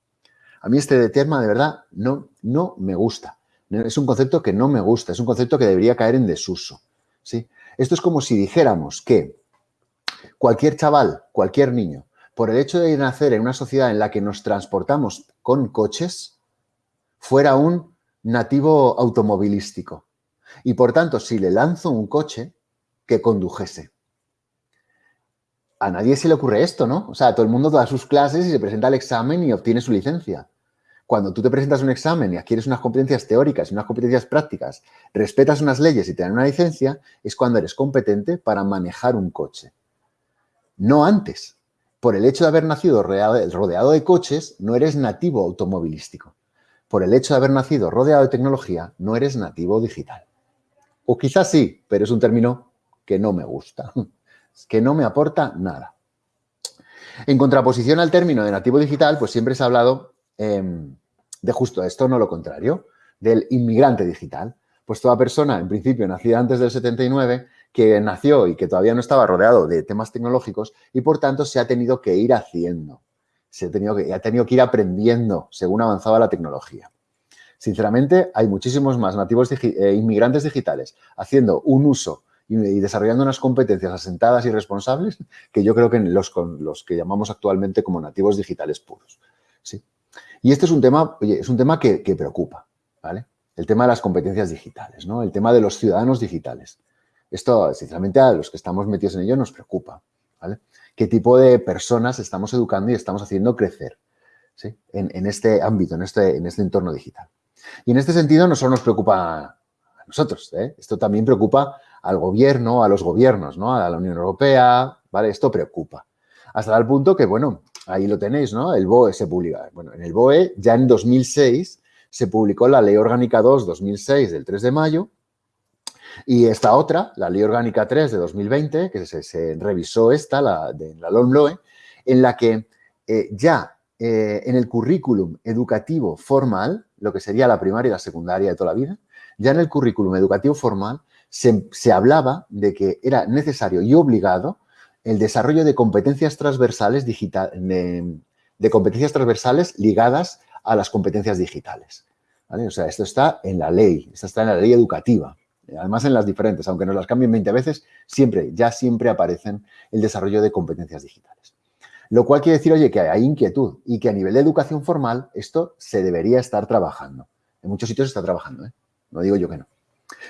A mí este tema de verdad no, no me gusta. Es un concepto que no me gusta, es un concepto que debería caer en desuso. ¿sí? Esto es como si dijéramos que Cualquier chaval, cualquier niño, por el hecho de nacer en una sociedad en la que nos transportamos con coches, fuera un nativo automovilístico. Y por tanto, si le lanzo un coche, que condujese. A nadie se le ocurre esto, ¿no? O sea, todo el mundo da sus clases y se presenta al examen y obtiene su licencia. Cuando tú te presentas un examen y adquieres unas competencias teóricas y unas competencias prácticas, respetas unas leyes y te dan una licencia, es cuando eres competente para manejar un coche no antes. Por el hecho de haber nacido rodeado de coches, no eres nativo automovilístico. Por el hecho de haber nacido rodeado de tecnología, no eres nativo digital. O quizás sí, pero es un término que no me gusta, que no me aporta nada. En contraposición al término de nativo digital, pues siempre se ha hablado em, de justo esto, no lo contrario, del inmigrante digital. Pues toda persona, en principio, nacida antes del 79, que nació y que todavía no estaba rodeado de temas tecnológicos y por tanto se ha tenido que ir haciendo, se ha tenido que, ha tenido que ir aprendiendo según avanzaba la tecnología. Sinceramente, hay muchísimos más nativos eh, inmigrantes digitales haciendo un uso y, desarrollando unas competencias asentadas y responsables que yo creo que los, los que llamamos actualmente como nativos digitales puros. ¿sí? Y este es un tema, oye, es un tema que, preocupa, ¿vale? El tema de las competencias digitales, ¿no? El tema de los ciudadanos digitales. Esto, sinceramente, a los que estamos metidos en ello nos preocupa. ¿vale? ¿Qué tipo de personas estamos educando y estamos haciendo crecer en, este ámbito, en este, en este entorno digital? Y en este sentido no solo nos preocupa a nosotros, ¿eh? esto también preocupa al gobierno, a los gobiernos, ¿no? a la Unión Europea, ¿vale? Esto preocupa. Hasta tal punto que, bueno, ahí lo tenéis, ¿no? El BOE se publica. Bueno, en el BOE ya en 2006 se publicó la Ley Orgánica 2-2006 del 3 de mayo, y esta otra, la Ley Orgánica 3 de 2020, que se, revisó esta, la de la LOMLOE, en la que eh, ya eh, en el currículum educativo formal, lo que sería la primaria y la secundaria de toda la vida, ya en el currículum educativo formal se, hablaba de que era necesario y obligado el desarrollo de competencias transversales digital, de, competencias transversales ligadas a las competencias digitales. O sea, esto está en la ley, esto está en la ley educativa. Además, en las diferentes, aunque nos las cambien 20 veces, siempre, ya siempre aparecen el desarrollo de competencias digitales. Lo cual quiere decir, oye, que hay inquietud y que a nivel de educación formal esto se debería estar trabajando. En muchos sitios se está trabajando, ¿eh? No digo yo que no.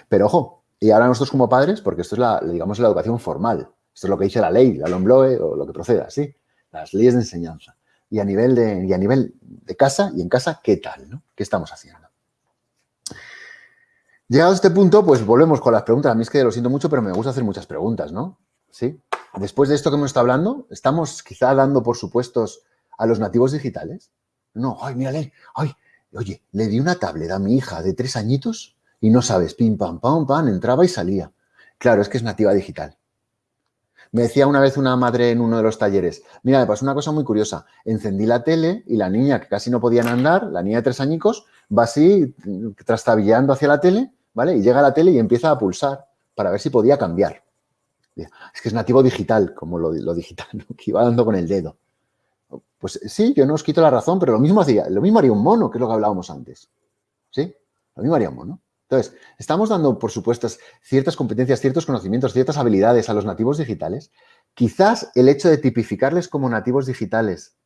Pero ojo, y ahora nosotros como padres, porque esto es la, digamos, la educación formal. Esto es lo que dice la ley, la LOMBLOE o lo que proceda, ¿sí? Las leyes de enseñanza. Y a nivel de, y a nivel de casa, y en casa, ¿qué tal? ¿Qué estamos haciendo? Llegado a este punto, pues volvemos con las preguntas. A mí es que lo siento mucho, pero me gusta hacer muchas preguntas, ¿no? ¿sí? Después de esto que hemos estado hablando, ¿estamos quizá dando por supuestos a los nativos digitales? No, ay, mírale, ay, oye, le di una tablet a mi hija de tres añitos y no sabes, pim, pam, pam, pam, entraba y salía. Claro, es que es nativa digital. Me decía una vez una madre en uno de los talleres, mira, me pasó una cosa muy curiosa, encendí la tele y la niña que casi no podían andar, la niña de tres añicos, va así trastabillando hacia la tele, ¿vale? Y llega a la tele y empieza a pulsar para ver si podía cambiar. Es que es nativo digital, como lo, digital, que iba dando con el dedo. Pues sí, yo no os quito la razón, pero lo mismo hacía, lo mismo haría un mono, que es lo que hablábamos antes. ¿Sí? Lo mismo haría un mono. Entonces, estamos dando, por supuesto, ciertas competencias, ciertos conocimientos, ciertas habilidades a los nativos digitales. Quizás el hecho de tipificarles como nativos digitales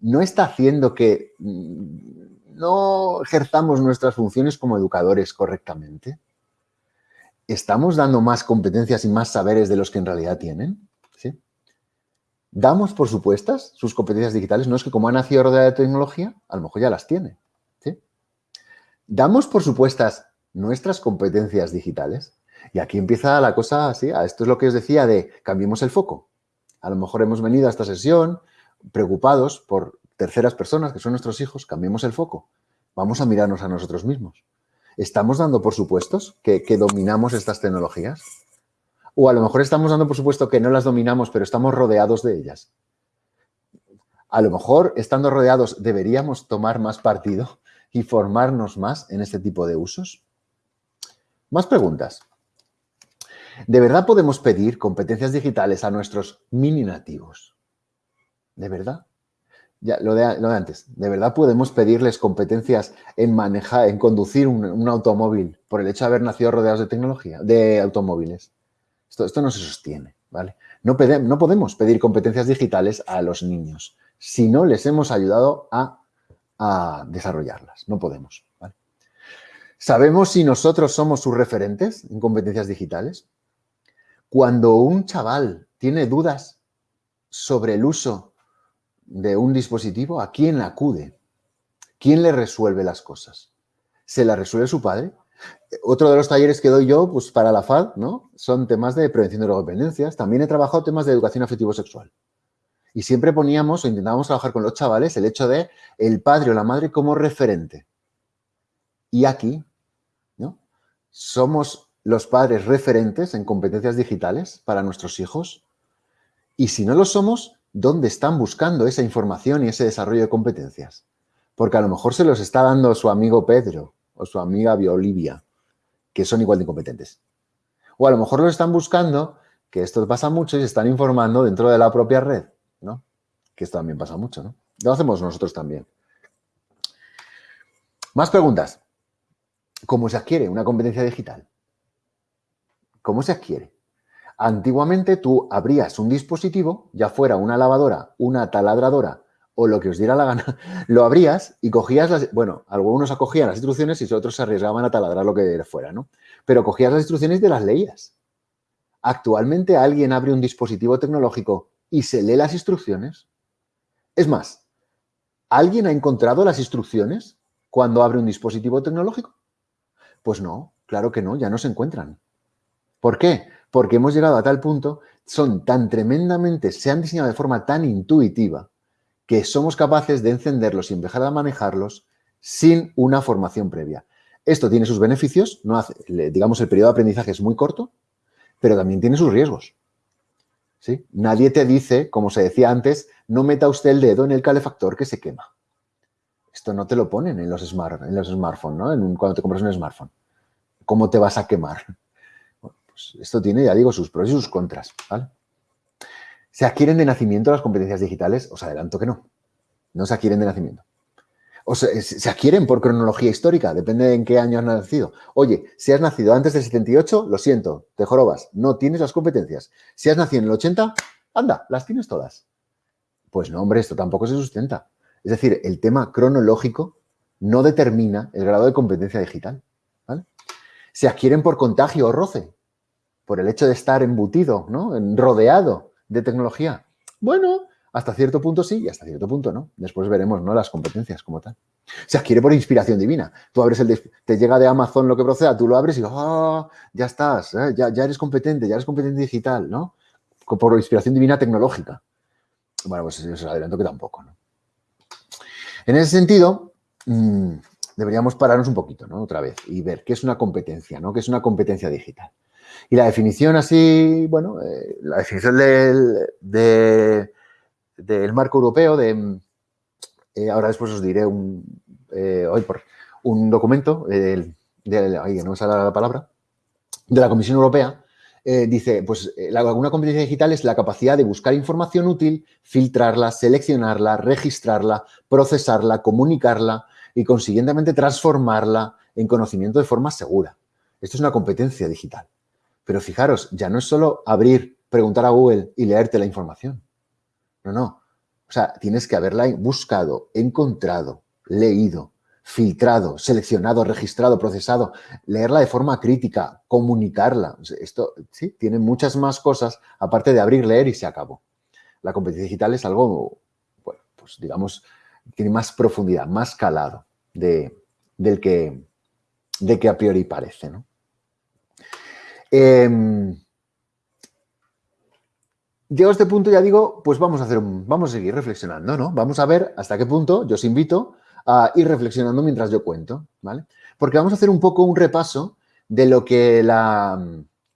no está haciendo que mm, no ejerzamos nuestras funciones como educadores correctamente. ¿Estamos dando más competencias y más saberes de los que en realidad tienen? ¿Sí? ¿Damos por supuestas sus competencias digitales? No es que como ha nacido rodeada de tecnología, a lo mejor ya las tiene. ¿Damos por supuestas nuestras competencias digitales? Y aquí empieza la cosa así, esto es lo que os decía de cambiemos el foco. A lo mejor hemos venido a esta sesión preocupados por terceras personas que son nuestros hijos, cambiemos el foco. Vamos a mirarnos a nosotros mismos. ¿Estamos dando por supuestos que, que dominamos estas tecnologías? O a lo mejor estamos dando por supuesto que no las dominamos, pero estamos rodeados de ellas. A lo mejor, estando rodeados, deberíamos tomar más partido y formarnos más en este tipo de usos? Más preguntas. ¿De verdad podemos pedir competencias digitales a nuestros mini nativos? ¿De verdad? Lo de, antes. ¿De verdad podemos pedirles competencias en manejar, en conducir un, automóvil por el hecho de haber nacido rodeados de tecnología, de automóviles? Esto, esto no se sostiene, ¿vale? No, podemos pedir competencias digitales a los niños si no les hemos ayudado a desarrollarlas. No podemos. ¿Sabemos si nosotros somos sus referentes en competencias digitales? Cuando un chaval tiene dudas sobre el uso de un dispositivo, ¿a quién acude? ¿Quién le resuelve las cosas? ¿Se la resuelve su padre? Otro de los talleres que doy yo, pues para la FAD, ¿no? Son temas de prevención de drogodependencias. También he trabajado temas de educación afectivo-sexual. Y siempre poníamos o intentábamos trabajar con los chavales el hecho de el padre o la madre como referente. Y aquí, ¿no? Somos los padres referentes en competencias digitales para nuestros hijos. Y si no lo somos, ¿dónde están buscando esa información y ese desarrollo de competencias? Porque a lo mejor se los está dando su amigo Pedro o su amiga Olivia, que son igual de incompetentes. O a lo mejor lo están buscando, que esto pasa mucho, y se están informando dentro de la propia red. Que esto también pasa mucho, ¿no? Lo hacemos nosotros también. Más preguntas. ¿Cómo se adquiere una competencia digital? ¿Cómo se adquiere? Antiguamente tú abrías un dispositivo, ya fuera una lavadora, una taladradora o lo que os diera la gana, lo abrías y cogías las... Bueno, algunos acogían las instrucciones y otros se arriesgaban a taladrar lo que fuera, ¿no? Pero cogías las instrucciones y las leías. Actualmente alguien abre un dispositivo tecnológico y se lee las instrucciones. Es más, ¿alguien ha encontrado las instrucciones cuando abre un dispositivo tecnológico? Pues no, claro que no, ya no se encuentran. ¿Por qué? Porque hemos llegado a tal punto, son tan tremendamente, se han diseñado de forma tan intuitiva que somos capaces de encenderlos y empezar a manejarlos sin una formación previa. Esto tiene sus beneficios, no hace, digamos el periodo de aprendizaje es muy corto, pero también tiene sus riesgos. Nadie te dice, como se decía antes, no meta usted el dedo en el calefactor que se quema. Esto no te lo ponen en los, smart, en los smartphones, ¿no? cuando te compras un smartphone. ¿Cómo te vas a quemar? Pues esto tiene, ya digo, sus pros y sus contras, ¿Se adquieren de nacimiento las competencias digitales? Os adelanto que no. No se adquieren de nacimiento o se, se, adquieren por cronología histórica, depende de en qué año has nacido. Oye, si has nacido antes del 78, lo siento, te jorobas, no tienes las competencias. Si has nacido en el 80, anda, las tienes todas. Pues no, hombre, esto tampoco se sustenta. Es decir, el tema cronológico no determina el grado de competencia digital. Se adquieren por contagio o roce, por el hecho de estar embutido, ¿no? rodeado de tecnología. Bueno, hasta cierto punto sí y hasta cierto punto no. Después veremos ¿no? las competencias como tal. Se adquiere por inspiración divina. Tú abres el... Te llega de Amazon lo que proceda, tú lo abres y ¡ah! ya estás, ¿eh? ya, ya eres competente, ya eres competente digital, ¿no? Por inspiración divina tecnológica. Bueno, pues os adelanto que tampoco, ¿no? En ese sentido, mm, deberíamos pararnos un poquito, ¿no? Otra vez y ver qué es una competencia, ¿no? ¿Qué es una competencia digital? Y la definición así, bueno, eh, la definición del, del marco europeo, de, eh, ahora después os diré un, eh, hoy por, un documento, de, no me sale la palabra, de la Comisión Europea, dice, pues la, una competencia digital es la capacidad de buscar información útil, filtrarla, seleccionarla, registrarla, procesarla, comunicarla y consiguientemente transformarla en conocimiento de forma segura. Esto es una competencia digital. Pero fijaros, ya no es solo abrir, preguntar a Google y leerte la información. No, no. O sea, tienes que haberla buscado, encontrado, leído, filtrado, seleccionado, registrado, procesado, leerla de forma crítica, comunicarla. Esto, sí, tiene muchas más cosas aparte de abrir, leer y se acabó. La competencia digital es algo, bueno, pues digamos, tiene más profundidad, más calado de, del que, de que a priori parece, ¿no? Eh, llegado a este punto ya digo, pues vamos a hacer vamos a seguir reflexionando, ¿no? Vamos a ver hasta qué punto, yo os invito a ir reflexionando mientras yo cuento, ¿vale? Porque vamos a hacer un poco un repaso de lo que la,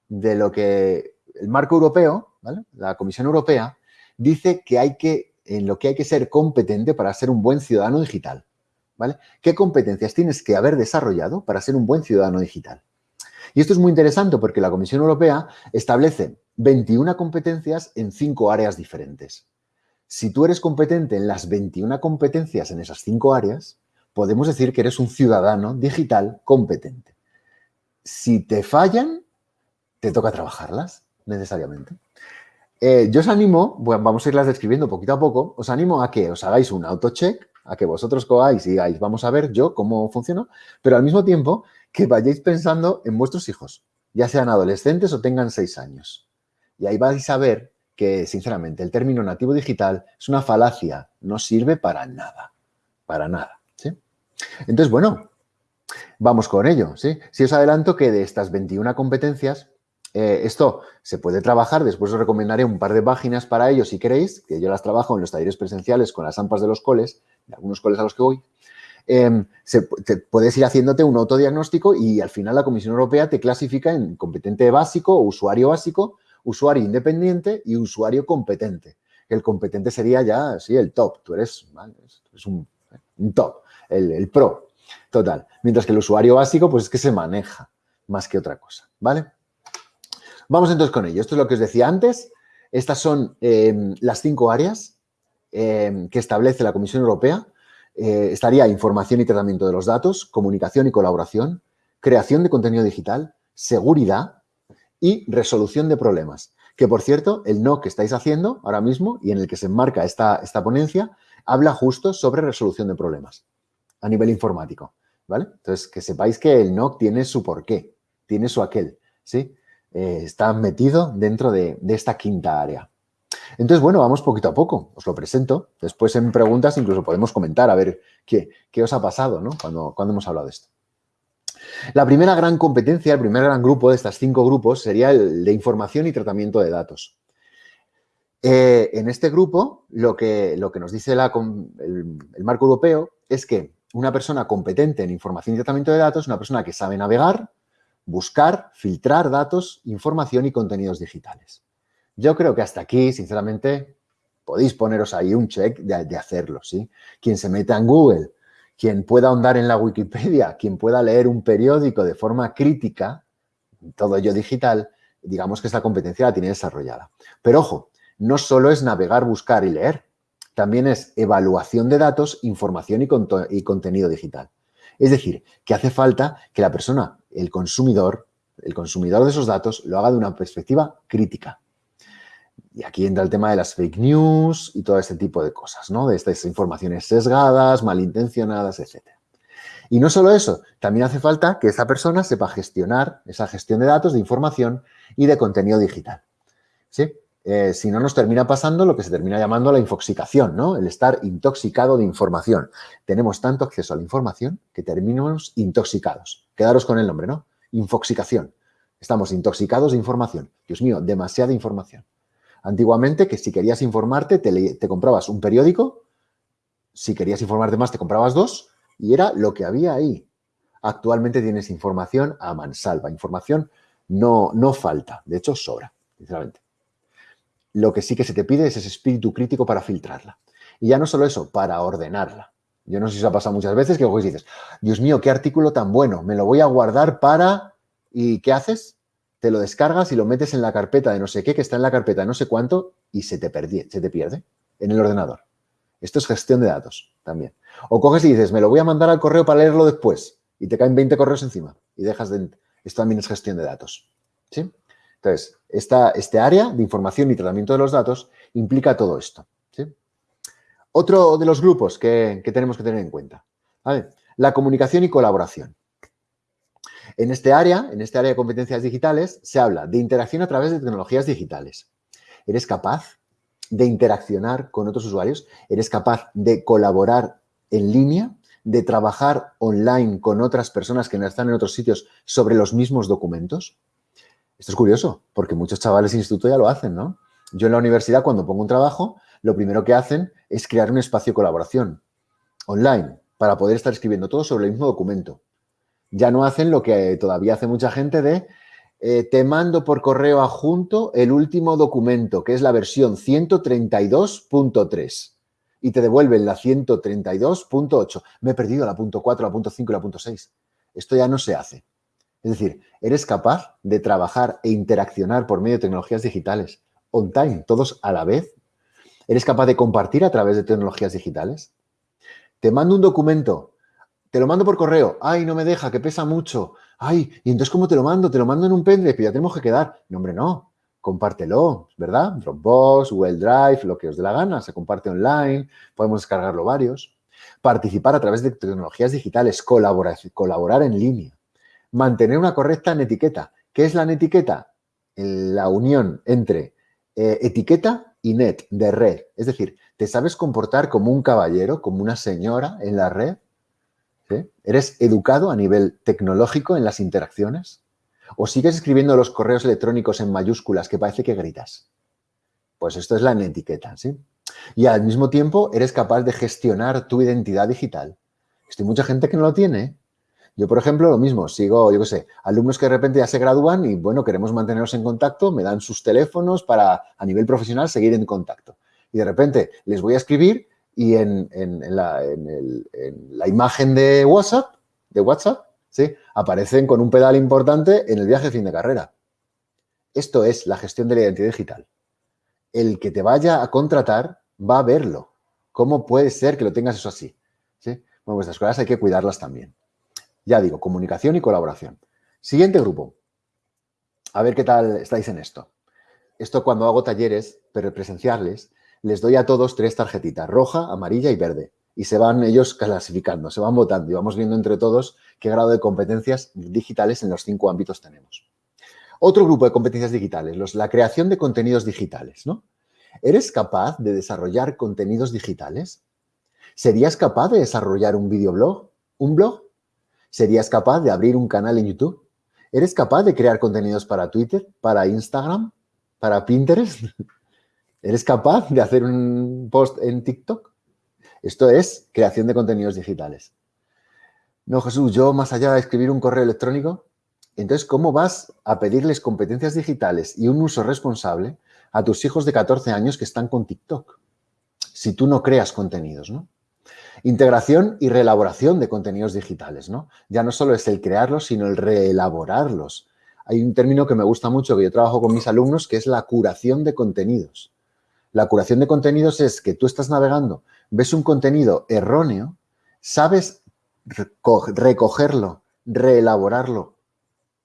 de lo que el marco europeo, ¿vale? La Comisión Europea dice que hay que, en lo que hay que ser competente para ser un buen ciudadano digital, ¿vale? ¿Qué competencias tienes que haber desarrollado para ser un buen ciudadano digital? Y esto es muy interesante porque la Comisión Europea establece 21 competencias en cinco áreas diferentes. Si tú eres competente en las 21 competencias en esas cinco áreas, podemos decir que eres un ciudadano digital competente. Si te fallan, te toca trabajarlas necesariamente. Eh, yo os animo, bueno, vamos a irlas describiendo poquito a poco, os animo a que os hagáis un autocheck, a que vosotros coáis y digáis, vamos a ver yo cómo funciona, pero al mismo tiempo que vayáis pensando en vuestros hijos, ya sean adolescentes o tengan seis años. Y ahí vais a ver que, sinceramente, el término nativo digital es una falacia, no sirve para nada, para nada. ¿sí? Entonces, bueno, vamos con ello. Si os adelanto que de estas 21 competencias, eh, esto se puede trabajar, después os recomendaré un par de páginas para ello si queréis, que yo las trabajo en los talleres presenciales con las AMPAs de los coles, de algunos coles a los que voy, Em, puedes ir haciéndote un autodiagnóstico y al final la Comisión Europea te clasifica en competente básico, usuario básico, usuario independiente y usuario competente. El competente sería ya, sí, el top. Tú eres, un, top, el, pro, total. Mientras que el usuario básico, pues es que se maneja más que otra cosa, ¿vale? Vamos entonces con ello. Esto es lo que os decía antes. Estas son em, las cinco áreas em, que establece la Comisión Europea eh, estaría información y tratamiento de los datos, comunicación y colaboración, creación de contenido digital, seguridad y resolución de problemas. Que, por cierto, el no que estáis haciendo ahora mismo y en el que se enmarca esta, esta ponencia, habla justo sobre resolución de problemas a nivel informático, ¿vale? Entonces, que sepáis que el NOC tiene su porqué, tiene su aquel, ¿sí? Eh, está metido dentro de esta quinta área. Entonces, bueno, vamos poquito a poco. Os lo presento. Después en preguntas incluso podemos comentar a ver qué, os ha pasado ¿no? cuando, cuando hemos hablado de esto. La primera gran competencia, el primer gran grupo de estos cinco grupos sería el de información y tratamiento de datos. Eh, en este grupo, lo que, lo que nos dice el, el, marco europeo es que una persona competente en información y tratamiento de datos es una persona que sabe navegar, buscar, filtrar datos, información y contenidos digitales. Yo creo que hasta aquí, sinceramente, podéis poneros ahí un check de, hacerlo, ¿sí? Quien se meta en Google, quien pueda ahondar en la Wikipedia, quien pueda leer un periódico de forma crítica, todo ello digital, digamos que esta competencia la tiene desarrollada. Pero ojo, no solo es navegar, buscar y leer, también es evaluación de datos, información y, y contenido digital. Es decir, que hace falta que la persona, el consumidor, el consumidor de esos datos, lo haga de una perspectiva crítica. Y aquí entra el tema de las fake news y todo este tipo de cosas, ¿no? De estas informaciones sesgadas, malintencionadas, etc. Y no solo eso, también hace falta que esa persona sepa gestionar esa gestión de datos, de información y de contenido digital. ¿Sí? eh, si no nos termina pasando lo que se termina llamando la infoxicación, ¿no? El estar intoxicado de información. Tenemos tanto acceso a la información que terminamos intoxicados. Quedaros con el nombre, ¿no? Infoxicación. Estamos intoxicados de información. Dios mío, demasiada información. Antiguamente, que si querías informarte, te, comprabas un periódico, si querías informarte más, te comprabas dos, y era lo que había ahí. Actualmente tienes información a mansalva. Información no, no falta, de hecho sobra, sinceramente. Lo que sí que se te pide es ese espíritu crítico para filtrarla. Y ya no solo eso, para ordenarla. Yo no sé si os ha pasado muchas veces que dices, Dios mío, qué artículo tan bueno, me lo voy a guardar para... ¿Y qué haces? Te lo descargas y lo metes en la carpeta de no sé qué, que está en la carpeta de no sé cuánto, y se te, se te pierde en el ordenador. Esto es gestión de datos también. O coges y dices, me lo voy a mandar al correo para leerlo después, y te caen 20 correos encima, y dejas de... Esto también es gestión de datos. ¿sí? Entonces, esta, este área de información y tratamiento de los datos implica todo esto. Otro de los grupos que, tenemos que tener en cuenta, la comunicación y colaboración. En este área, en este área de competencias digitales, se habla de interacción a través de tecnologías digitales. ¿Eres capaz de interaccionar con otros usuarios? ¿Eres capaz de colaborar en línea? ¿De trabajar online con otras personas que no están en otros sitios sobre los mismos documentos? Esto es curioso, porque muchos chavales de instituto ya lo hacen, ¿no? Yo en la universidad, cuando pongo un trabajo, lo primero que hacen es crear un espacio de colaboración online para poder estar escribiendo todo sobre el mismo documento. Ya no hacen lo que todavía hace mucha gente de eh, te mando por correo adjunto el último documento, que es la versión 132.3 y te devuelven la 132.8. Me he perdido la punto .4, la punto .5 y la punto .6. Esto ya no se hace. Es decir, eres capaz de trabajar e interaccionar por medio de tecnologías digitales, on time, todos a la vez. ¿Eres capaz de compartir a través de tecnologías digitales? Te mando un documento, te lo mando por correo. Ay, no me deja, que pesa mucho. Ay, ¿y entonces cómo te lo mando? Te lo mando en un pendrive, pero ya tenemos que quedar. No, hombre, no. Compártelo, ¿verdad? Dropbox, Google Drive, lo que os dé la gana. Se comparte online, podemos descargarlo varios. Participar a través de tecnologías digitales, colaborar, colaborar en línea mantener una correcta etiqueta. ¿Qué es la netiqueta? La unión entre eh, etiqueta y net, de red. Es decir, ¿te sabes comportar como un caballero, como una señora en la red? ¿Eres educado a nivel tecnológico en las interacciones? ¿O sigues escribiendo los correos electrónicos en mayúsculas que parece que gritas? Pues esto es la netiqueta, ¿sí? Y al mismo tiempo eres capaz de gestionar tu identidad digital. Esto hay mucha gente que no lo tiene. Yo, por ejemplo, lo mismo, sigo, yo qué sé, alumnos que de repente ya se gradúan y, bueno, queremos mantenernos en contacto, me dan sus teléfonos para, a nivel profesional, seguir en contacto. Y de repente les voy a escribir y en, la, imagen de WhatsApp, de WhatsApp, ¿sí? aparecen con un pedal importante en el viaje de fin de carrera. Esto es la gestión de la identidad digital. El que te vaya a contratar va a verlo. ¿Cómo puede ser que lo tengas eso así? ¿Sí? Bueno, estas cosas hay que cuidarlas también. Ya digo, comunicación y colaboración. Siguiente grupo. A ver qué tal estáis en esto. Esto cuando hago talleres presenciales, les doy a todos tres tarjetitas, roja, amarilla y verde. Y se van ellos clasificando, se van votando y vamos viendo entre todos qué grado de competencias digitales en los cinco ámbitos tenemos. Otro grupo de competencias digitales, los, la creación de contenidos digitales. ¿no? ¿Eres capaz de desarrollar contenidos digitales? ¿Serías capaz de desarrollar un videoblog? ¿Un blog? ¿Serías capaz de abrir un canal en YouTube? ¿Eres capaz de crear contenidos para Twitter, para Instagram, para Pinterest? ¿Eres capaz de hacer un post en TikTok? Esto es creación de contenidos digitales. No, Jesús, yo más allá de escribir un correo electrónico, entonces, ¿cómo vas a pedirles competencias digitales y un uso responsable a tus hijos de 14 años que están con TikTok? Si tú no creas contenidos, ¿no? Integración y reelaboración de contenidos digitales, ¿no? Ya no solo es el crearlos, sino el reelaborarlos. Hay un término que me gusta mucho, que yo trabajo con mis alumnos, que es la curación de contenidos. La curación de contenidos es que tú estás navegando, ves un contenido erróneo, sabes recogerlo, reelaborarlo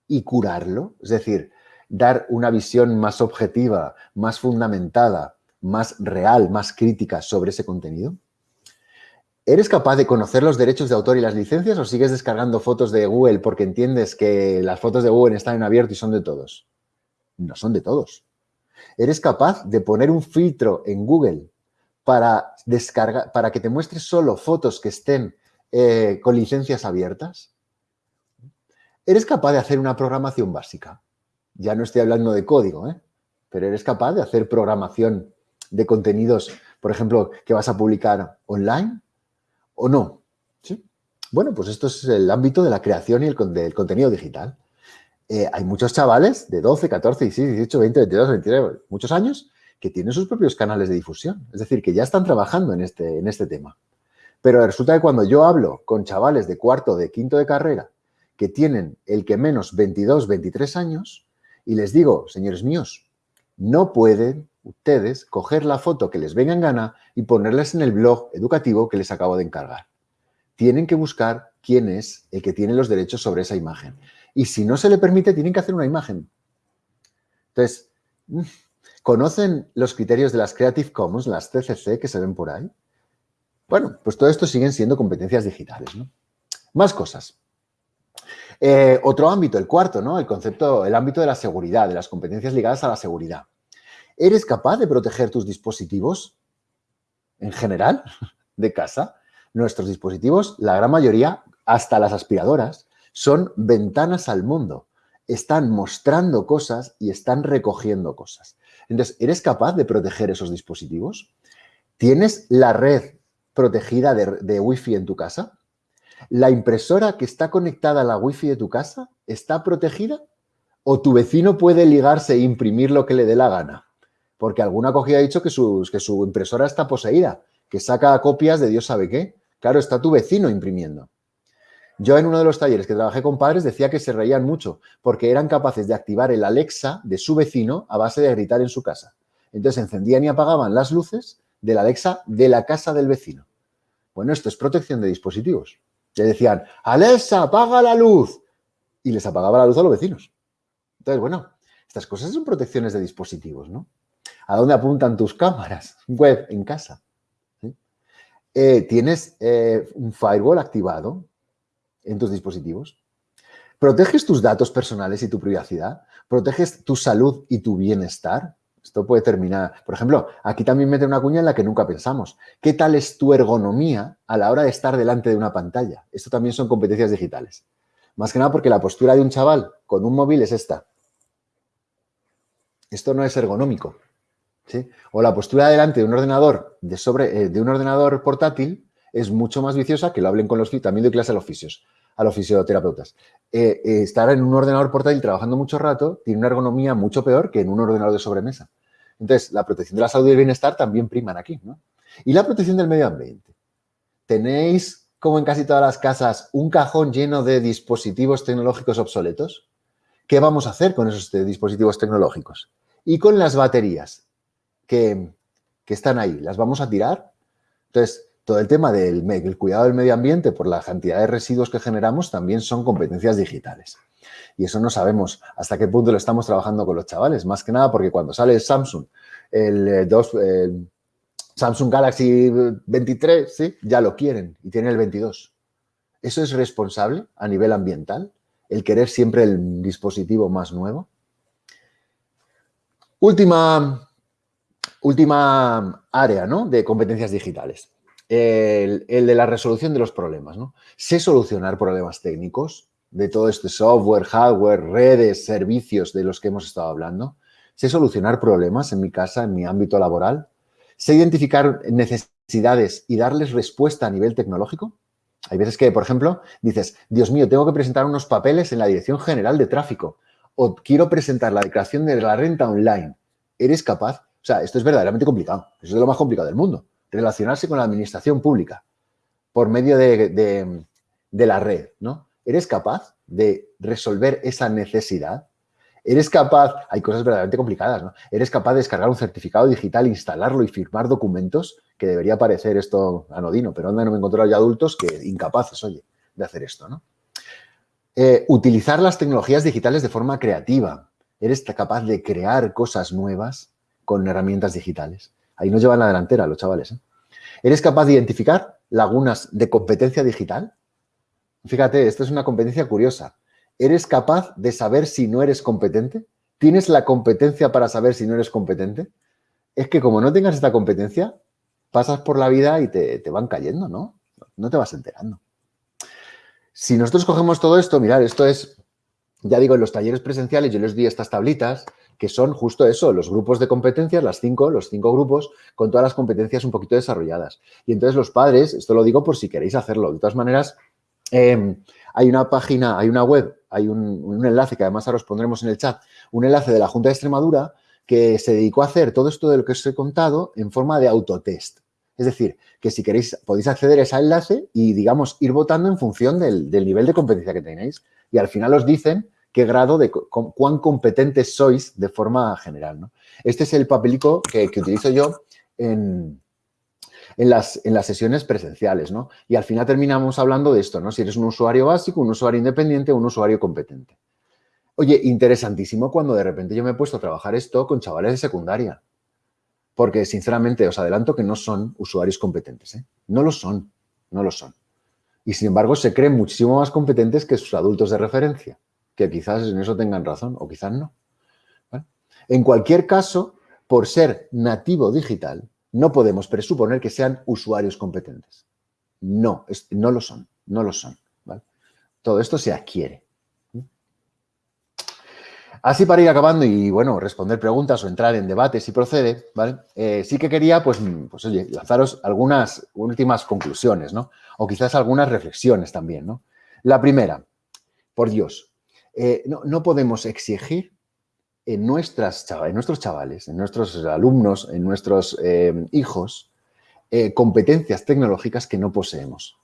y curarlo, es decir, dar una visión más objetiva, más fundamentada, más real, más crítica sobre ese contenido. ¿Eres capaz de conocer los derechos de autor y las licencias o sigues descargando fotos de Google porque entiendes que las fotos de Google están en abierto y son de todos? No son de todos. ¿Eres capaz de poner un filtro en Google para, descargar, para que te muestre solo fotos que estén eh, con licencias abiertas? ¿Eres capaz de hacer una programación básica? Ya no estoy hablando de código, ¿eh? pero eres capaz de hacer programación de contenidos, por ejemplo, que vas a publicar online o no. ¿Sí? Bueno, pues esto es el ámbito de la creación y el, del contenido digital. Eh, hay muchos chavales de 12, 14, 16, 18, 20, 22, 23, muchos años que tienen sus propios canales de difusión. Es decir, que ya están trabajando en este, en este tema. Pero resulta que cuando yo hablo con chavales de cuarto, de quinto de carrera, que tienen el que menos 22, 23 años, y les digo, señores míos, no pueden ustedes coger la foto que les venga en gana y ponerles en el blog educativo que les acabo de encargar. Tienen que buscar quién es el que tiene los derechos sobre esa imagen. Y si no se le permite, tienen que hacer una imagen. Entonces, mm, ¿conocen los criterios de las Creative Commons, las CCC, que se ven por ahí? Bueno, pues todo esto siguen siendo competencias digitales. Más cosas. Eh, otro ámbito, el cuarto, ¿no? El concepto, el ámbito de la seguridad, de las competencias ligadas a la seguridad. ¿Eres capaz de proteger tus dispositivos en general de casa? Nuestros dispositivos, la gran mayoría, hasta las aspiradoras, son ventanas al mundo. Están mostrando cosas y están recogiendo cosas. Entonces, ¿eres capaz de proteger esos dispositivos? ¿Tienes la red protegida de, Wi-Fi en tu casa? ¿La impresora que está conectada a la Wi-Fi de tu casa está protegida? ¿O tu vecino puede ligarse e imprimir lo que le dé la gana? Porque alguna cogida ha dicho que, que su impresora está poseída, que saca copias de Dios sabe qué. Claro, está tu vecino imprimiendo. Yo en uno de los talleres que trabajé con padres decía que se reían mucho porque eran capaces de activar el Alexa de su vecino a base de gritar en su casa. Entonces encendían y apagaban las luces del Alexa de la casa del vecino. Bueno, esto es protección de dispositivos. Le decían, Alexa, apaga la luz. Y les apagaba la luz a los vecinos. Entonces, bueno, estas cosas son protecciones de dispositivos, ¿no? ¿A dónde apuntan tus cámaras web en casa? Eh, ¿Tienes eh, un firewall activado en tus dispositivos? ¿Proteges tus datos personales y tu privacidad? ¿Proteges tu salud y tu bienestar? Esto puede terminar. Por ejemplo, aquí también mete una cuña en la que nunca pensamos. ¿Qué tal es tu ergonomía a la hora de estar delante de una pantalla? Esto también son competencias digitales. Más que nada porque la postura de un chaval con un móvil es esta. Esto no es ergonómico. ¿sí? O la postura delante de un ordenador de, sobre, eh, de un ordenador portátil es mucho más viciosa que lo hablen con los también doy clase a los fisios, a los fisioterapeutas. Eh, eh, estar en un ordenador portátil trabajando mucho rato tiene una ergonomía mucho peor que en un ordenador de sobremesa. Entonces, la protección de la salud y el bienestar también priman aquí, ¿no? Y la protección del medio ambiente. Tenéis, como en casi todas las casas, un cajón lleno de dispositivos tecnológicos obsoletos. ¿Qué vamos a hacer con esos dispositivos tecnológicos? Y con las baterías que, que están ahí, ¿las vamos a tirar? Entonces, todo el tema del cuidado del medio ambiente por la cantidad de residuos que generamos también son competencias digitales. Y eso no sabemos hasta qué punto lo estamos trabajando con los chavales. Más que nada porque cuando sale el Samsung, el, eh, Samsung Galaxy 23, ¿sí? ya lo quieren y tiene el 22. ¿Eso es responsable a nivel ambiental? ¿El querer siempre el dispositivo más nuevo? Última, última área ¿no? de competencias digitales el, de la resolución de los problemas. ¿no? Sé solucionar problemas técnicos de todo este software, hardware, redes, servicios de los que hemos estado hablando. Sé solucionar problemas en mi casa, en mi ámbito laboral. Sé identificar necesidades y darles respuesta a nivel tecnológico. Hay veces que, por ejemplo, dices, Dios mío, tengo que presentar unos papeles en la Dirección General de Tráfico o quiero presentar la declaración de la renta online. ¿Eres capaz? O sea, esto es verdaderamente complicado. Eso es lo más complicado del mundo relacionarse con la administración pública por medio de, la red, ¿no? ¿Eres capaz de resolver esa necesidad? ¿Eres capaz, hay cosas verdaderamente complicadas, ¿no? ¿Eres capaz de descargar un certificado digital, instalarlo y firmar documentos? Que debería parecer esto anodino, pero no me he encontrado ya adultos que incapaces, oye, de hacer esto, ¿no? Eh, utilizar las tecnologías digitales de forma creativa. ¿Eres capaz de crear cosas nuevas con herramientas digitales? Ahí nos llevan la delantera los chavales. ¿eh? ¿Eres capaz de identificar lagunas de competencia digital? Fíjate, esto es una competencia curiosa. ¿Eres capaz de saber si no eres competente? ¿Tienes la competencia para saber si no eres competente? Es que como no tengas esta competencia, pasas por la vida y te, te van cayendo, ¿no? No te vas enterando. Si nosotros cogemos todo esto, mirar, esto es, ya digo, en los talleres presenciales yo les di estas tablitas que son justo eso, los grupos de competencias, las cinco, los cinco grupos, con todas las competencias un poquito desarrolladas. Y entonces los padres, esto lo digo por si queréis hacerlo, de todas maneras, em, hay una página, hay una web, hay un, enlace que además ahora os pondremos en el chat, un enlace de la Junta de Extremadura que se dedicó a hacer todo esto de lo que os he contado en forma de autotest. Es decir, que si queréis podéis acceder a ese enlace y, digamos, ir votando en función del, del nivel de competencia que tenéis. Y al final os dicen qué grado de cuán competentes sois de forma general. ¿no? Este es el papelico que, utilizo yo en, en, las, en, las, sesiones presenciales, ¿no? Y al final terminamos hablando de esto, ¿no? Si eres un usuario básico, un usuario independiente o un usuario competente. Oye, interesantísimo cuando de repente yo me he puesto a trabajar esto con chavales de secundaria. Porque, sinceramente, os adelanto que no son usuarios competentes. ¿eh? No lo son, no lo son. Y, sin embargo, se creen muchísimo más competentes que sus adultos de referencia que quizás en eso tengan razón o quizás no. En cualquier caso, por ser nativo digital, no podemos presuponer que sean usuarios competentes. No, no lo son, no lo son. Todo esto se adquiere. Así para ir acabando y, bueno, responder preguntas o entrar en debate si procede, ¿vale? Eh, sí que quería, pues, pues, oye, lanzaros algunas últimas conclusiones, ¿no? O quizás algunas reflexiones también, ¿no? La primera, por Dios, eh, no, podemos exigir en, nuestras, en nuestros chavales, en nuestros alumnos, en nuestros eh, hijos, eh, competencias tecnológicas que no poseemos.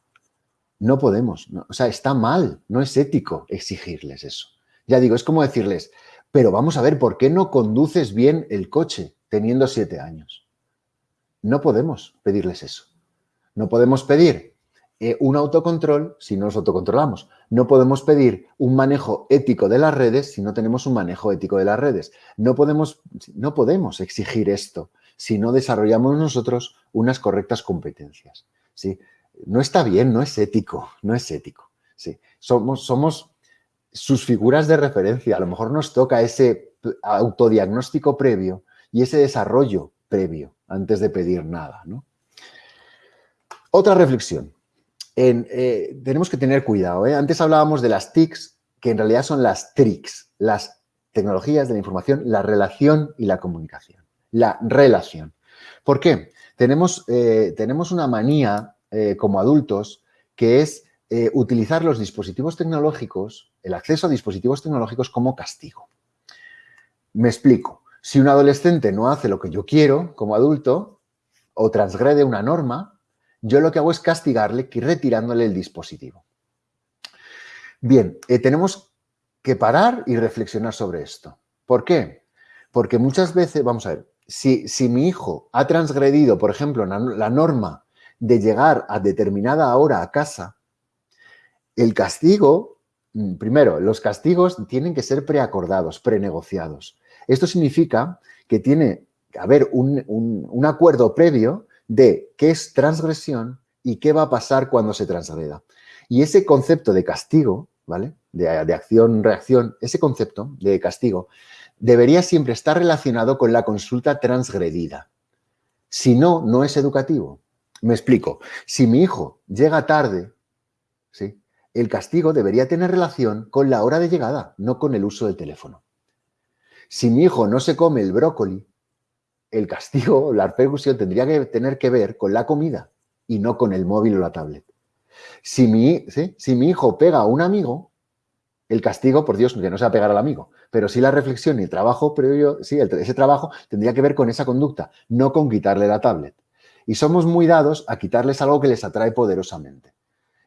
No podemos. o sea, está mal, no es ético exigirles eso. Ya digo, es como decirles, pero vamos a ver, ¿por qué no conduces bien el coche teniendo siete años? No podemos pedirles eso. No podemos pedir eh, un autocontrol si no nos autocontrolamos. No podemos pedir un manejo ético de las redes si no tenemos un manejo ético de las redes. No podemos, no podemos exigir esto si no desarrollamos nosotros unas correctas competencias. ¿sí? No está bien, no es ético, no es ético. ¿sí? Somos, somos sus figuras de referencia. A lo mejor nos toca ese autodiagnóstico previo y ese desarrollo previo antes de pedir nada. Otra reflexión. Eh, tenemos que tener cuidado. ¿eh? Antes hablábamos de las TICs, que en realidad son las TRICs, las tecnologías de la información, la relación y la comunicación. La relación. ¿Por qué? Tenemos, eh, tenemos una manía como adultos que es utilizar los dispositivos tecnológicos, el acceso a dispositivos tecnológicos como castigo. Me explico. Si un adolescente no hace lo que yo quiero como adulto o transgrede una norma, yo lo que hago es castigarle retirándole el dispositivo. Bien, eh, tenemos que parar y reflexionar sobre esto. ¿Por qué? Porque muchas veces, vamos a ver, si, si mi hijo ha transgredido, por ejemplo, la norma de llegar a determinada hora a casa, el castigo, mm, primero, los castigos tienen que ser preacordados, prenegociados. Esto significa que tiene que haber un, un acuerdo previo de qué es transgresión y qué va a pasar cuando se transgreda. Y ese concepto de castigo, ¿vale? De, acción-reacción, ese concepto de castigo debería siempre estar relacionado con la consulta transgredida. Si no, no es educativo. Me explico. Si mi hijo llega tarde, ¿sí? el castigo debería tener relación con la hora de llegada, no con el uso del teléfono. Si mi hijo no se come el brócoli, el castigo, la repercusión tendría que tener que ver con la comida y no con el móvil o la tablet. Si mi, si mi hijo pega a un amigo, el castigo, por Dios, que no sea pegar al amigo, pero sí la reflexión y el trabajo previo, sí, ese trabajo tendría que ver con esa conducta, no con quitarle la tablet. Y somos muy dados a quitarles algo que les atrae poderosamente.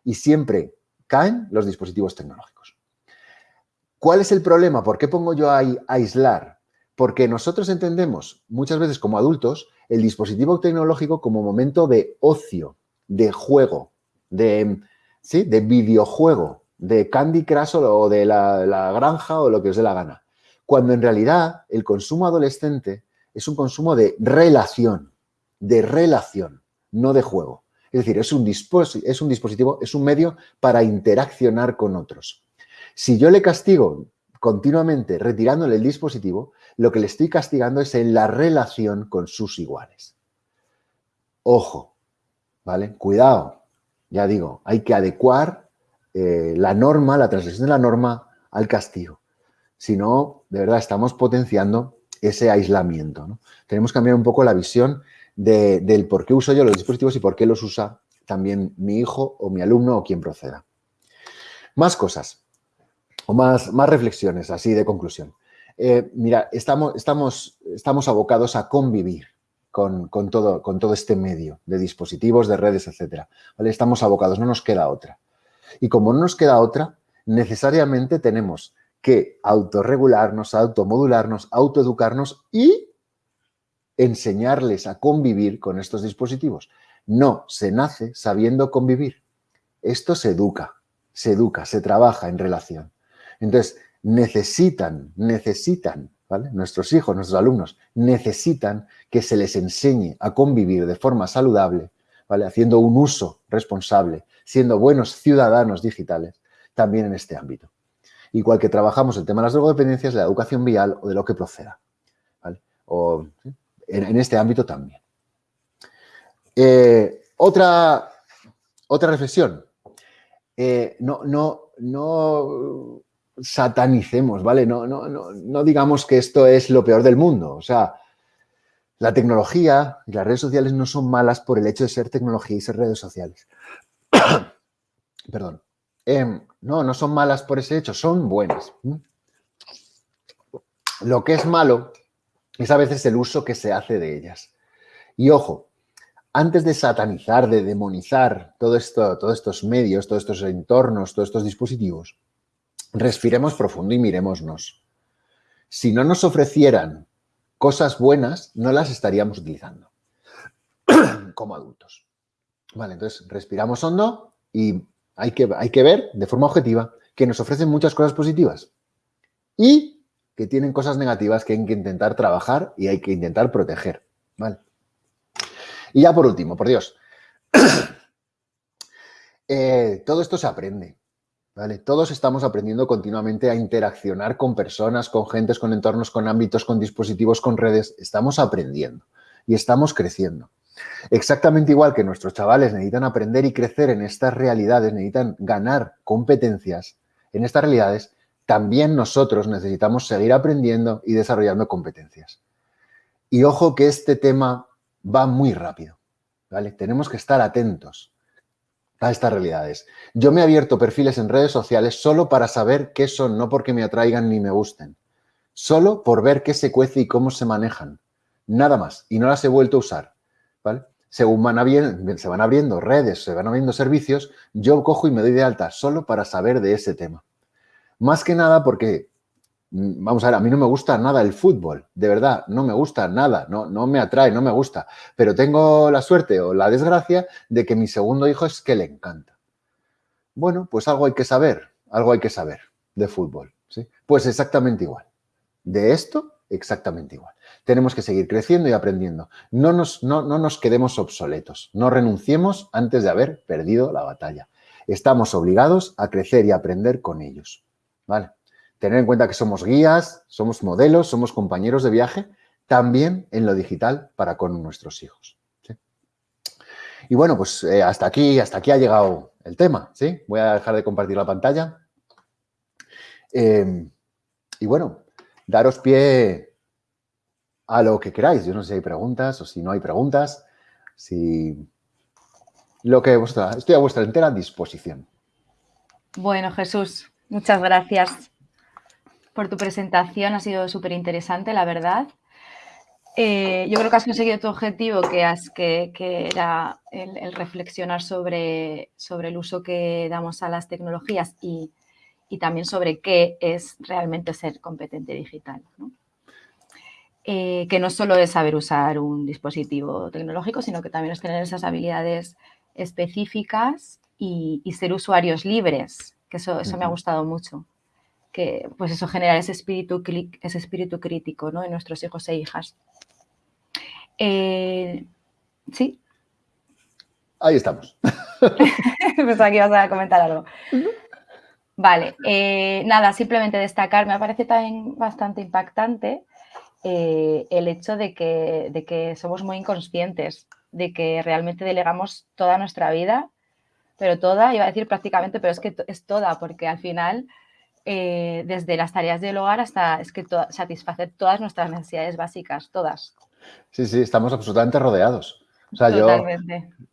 Y siempre caen los dispositivos tecnológicos. ¿Cuál es el problema? ¿Por qué pongo yo ahí aislar? Porque nosotros entendemos muchas veces como adultos el dispositivo tecnológico como momento de ocio, de juego, de, ¿sí? de videojuego, de Candy Crush o de la, granja o lo que os dé la gana. Cuando en realidad el consumo adolescente es un consumo de relación, de relación, no de juego. Es decir, es un dispositivo, es un medio para interaccionar con otros. Si yo le castigo continuamente retirándole el dispositivo, lo que le estoy castigando es en la relación con sus iguales. Ojo, ¿vale? Cuidado, ya digo, hay que adecuar eh, la norma, la transgresión de la norma al castigo. Si no, de verdad, estamos potenciando ese aislamiento. Tenemos que cambiar un poco la visión del por qué uso yo los dispositivos y por qué los usa también mi hijo o mi alumno o quien proceda. Más cosas o más, más reflexiones así de conclusión. Eh, mira, estamos, estamos, estamos abocados a convivir con, todo, con todo este medio de dispositivos, de redes, etc. Estamos abocados, no nos queda otra. Y como no nos queda otra, necesariamente tenemos que autorregularnos, automodularnos, autoeducarnos y enseñarles a convivir con estos dispositivos. No se nace sabiendo convivir. Esto se educa, se educa, se trabaja en relación. Entonces, necesitan, necesitan, ¿vale? Nuestros hijos, nuestros alumnos, necesitan que se les enseñe a convivir de forma saludable, ¿vale? Haciendo un uso responsable, siendo buenos ciudadanos digitales, también en este ámbito. Igual que trabajamos el tema de las drogodependencias, la educación vial o de lo que proceda, ¿vale? O en, este ámbito también. Eh, otra, otra reflexión. Eh, no, no, no satanicemos, ¿vale? No, no, no, no digamos que esto es lo peor del mundo. O sea, la tecnología y las redes sociales no son malas por el hecho de ser tecnología y ser redes sociales. Perdón. Em, no, no son malas por ese hecho, son buenas. Lo que es malo es a veces el uso que se hace de ellas. Y ojo, antes de satanizar, de demonizar todo esto, todos estos medios, todos estos entornos, todos estos dispositivos, respiremos profundo y miremosnos. Si no nos ofrecieran cosas buenas, no las estaríamos utilizando como adultos. Vale, entonces respiramos hondo y hay que, hay que ver de forma objetiva que nos ofrecen muchas cosas positivas y que tienen cosas negativas que hay que intentar trabajar y hay que intentar proteger. ¿vale? Y ya por último, por Dios, eh, todo esto se aprende. ¿Vale? Todos estamos aprendiendo continuamente a interaccionar con personas, con gentes, con entornos, con ámbitos, con dispositivos, con redes. Estamos aprendiendo y estamos creciendo. Exactamente igual que nuestros chavales necesitan aprender y crecer en estas realidades, necesitan ganar competencias en estas realidades, también nosotros necesitamos seguir aprendiendo y desarrollando competencias. Y ojo que este tema va muy rápido, ¿vale? Tenemos que estar atentos a estas realidades. Yo me he abierto perfiles en redes sociales solo para saber qué son, no porque me atraigan ni me gusten. Solo por ver qué se cuece y cómo se manejan. Nada más. Y no las he vuelto a usar. ¿vale? Según van se van abriendo redes, se van abriendo servicios, yo cojo y me doy de alta solo para saber de ese tema. Más que nada porque vamos a ver, a mí no me gusta nada el fútbol, de verdad, no me gusta nada, no, no me atrae, no me gusta, pero tengo la suerte o la desgracia de que mi segundo hijo es que le encanta. Bueno, pues algo hay que saber, algo hay que saber de fútbol, ¿sí? Pues exactamente igual. De esto, exactamente igual. Tenemos que seguir creciendo y aprendiendo. No nos, no, no nos quedemos obsoletos, no renunciemos antes de haber perdido la batalla. Estamos obligados a crecer y aprender con ellos, ¿vale? Tener en cuenta que somos guías, somos modelos, somos compañeros de viaje, también en lo digital para con nuestros hijos. Y bueno, pues eh, hasta aquí, hasta aquí ha llegado el tema. ¿sí? Voy a dejar de compartir la pantalla. Em, y bueno, daros pie a lo que queráis. Yo no sé si hay preguntas o si no hay preguntas. Si lo que estoy a vuestra entera disposición. Bueno, Jesús, muchas gracias por tu presentación, ha sido súper interesante, la verdad. Eh, yo creo que has conseguido tu objetivo, que, has, que, era el, reflexionar sobre, sobre, el uso que damos a las tecnologías y, también sobre qué es realmente ser competente digital. Eh, que no solo es saber usar un dispositivo tecnológico, sino que también es tener esas habilidades específicas y, ser usuarios libres, que eso, eso me ha gustado mucho que pues eso genera ese espíritu, ese espíritu crítico ¿no? en nuestros hijos e hijas. Eh, ¿Sí? Ahí estamos. Pensaba que ibas a comentar algo. Vale, eh, nada, simplemente destacar, me parece también bastante impactante eh, el hecho de que, de que somos muy inconscientes, de que realmente delegamos toda nuestra vida, pero toda, iba a decir prácticamente, pero es que es toda, porque al final, eh, desde las tareas del hogar hasta es que satisfacer todas nuestras necesidades básicas, todas. Sí, sí, estamos absolutamente rodeados. O sea, yo,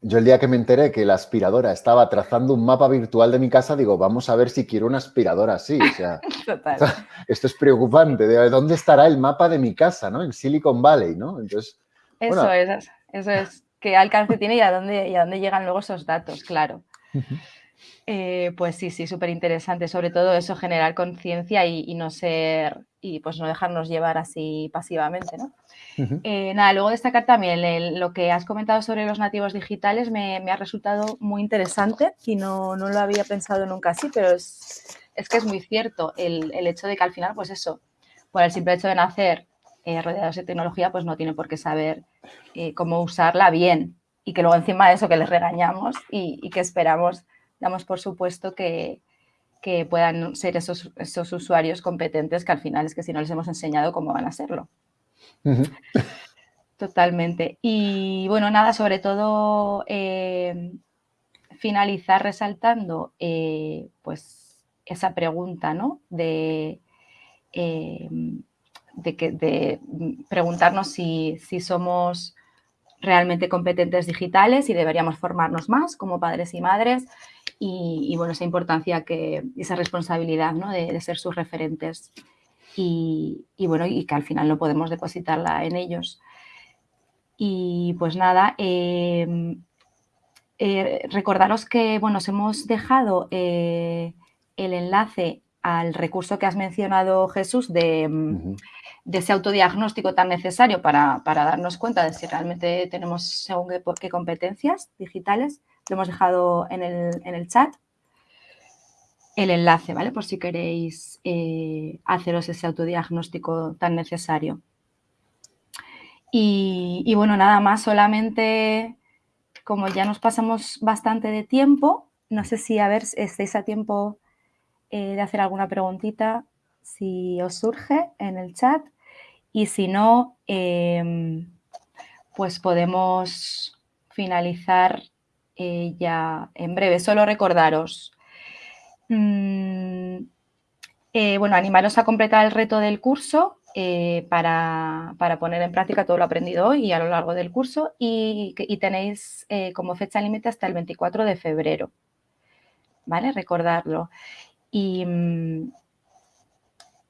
yo, el día que me enteré que la aspiradora estaba trazando un mapa virtual de mi casa, digo, vamos a ver si quiero una aspiradora así. O sea, esto es preocupante. De, ¿Dónde estará el mapa de mi casa, no? En Silicon Valley, ¿no? Entonces, eso es, eso es. ¿Qué alcance tiene y a dónde, y a dónde llegan luego esos datos? Claro. Eh, pues sí, sí, súper interesante. Sobre todo eso, generar conciencia y, no ser, y pues no dejarnos llevar así pasivamente, ¿no? Eh, nada, luego destacar también lo que has comentado sobre los nativos digitales me, ha resultado muy interesante y no, lo había pensado nunca así, pero es, que es muy cierto el, hecho de que al final, pues eso, por el simple hecho de nacer eh, rodeados de tecnología, pues no tiene por qué saber cómo usarla bien y que luego encima de eso que les regañamos y que esperamos damos por supuesto que, puedan ser esos, esos, usuarios competentes que al final es que si no les hemos enseñado cómo van a serlo. Totalmente. Y bueno, nada, sobre todo eh, finalizar resaltando eh, pues esa pregunta, ¿no? De, eh, de, que, de preguntarnos si, si somos realmente competentes digitales y deberíamos formarnos más como padres y madres y, bueno, esa importancia, que esa responsabilidad ¿no? de, ser sus referentes y, bueno, y que al final no podemos depositarla en ellos. Y pues nada, em, eh, recordaros que bueno, os hemos dejado eh, el enlace al recurso que has mencionado, Jesús, de, de ese autodiagnóstico tan necesario para, darnos cuenta de si realmente tenemos según qué, competencias digitales. Lo hemos dejado en el, chat el enlace, ¿vale? Por si queréis eh, haceros ese autodiagnóstico tan necesario. Y, bueno, nada más, solamente como ya nos pasamos bastante de tiempo, no sé si a ver, estáis a tiempo eh, de hacer alguna preguntita, si os surge en el chat. Y si no, em, pues podemos finalizar eh, ya en breve. Solo recordaros, mm, eh, bueno, animaros a completar el reto del curso eh, para, poner en práctica todo lo aprendido hoy y a lo largo del curso y, tenéis como fecha límite hasta el 24 de febrero. ¿Vale? Recordarlo. Y, mm,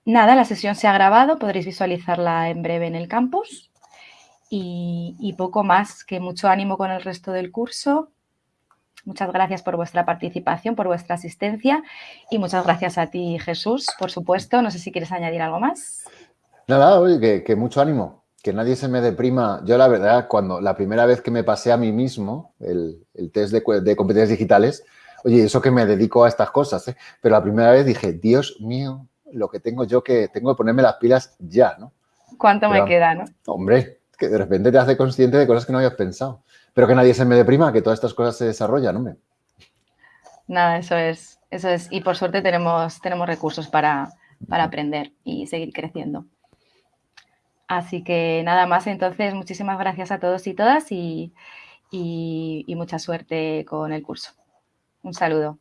Nada, la sesión se ha grabado, podréis visualizarla en breve en el campus y, poco más, que mucho ánimo con el resto del curso. Muchas gracias por vuestra participación, por vuestra asistencia y muchas gracias a ti, Jesús, por supuesto. No sé si quieres añadir algo más. Nada, oye, que, mucho ánimo, que nadie se me deprima. Yo la verdad, cuando la primera vez que me pasé a mí mismo el, test de, de, competencias digitales, oye, eso que me dedico a estas cosas, ¿eh? pero la primera vez dije, Dios mío, lo que tengo yo que tengo que ponerme las pilas ya, ¿no? ¿Cuánto me queda, no? Hombre, que de repente te hace consciente de cosas que no habías pensado. Pero que nadie se me deprima, que todas estas cosas se desarrollan, hombre. Nada, eso es, eso es. Y por suerte tenemos, tenemos recursos para, aprender y seguir creciendo. Así que nada más, entonces, muchísimas gracias a todos y todas y mucha suerte con el curso. Un saludo.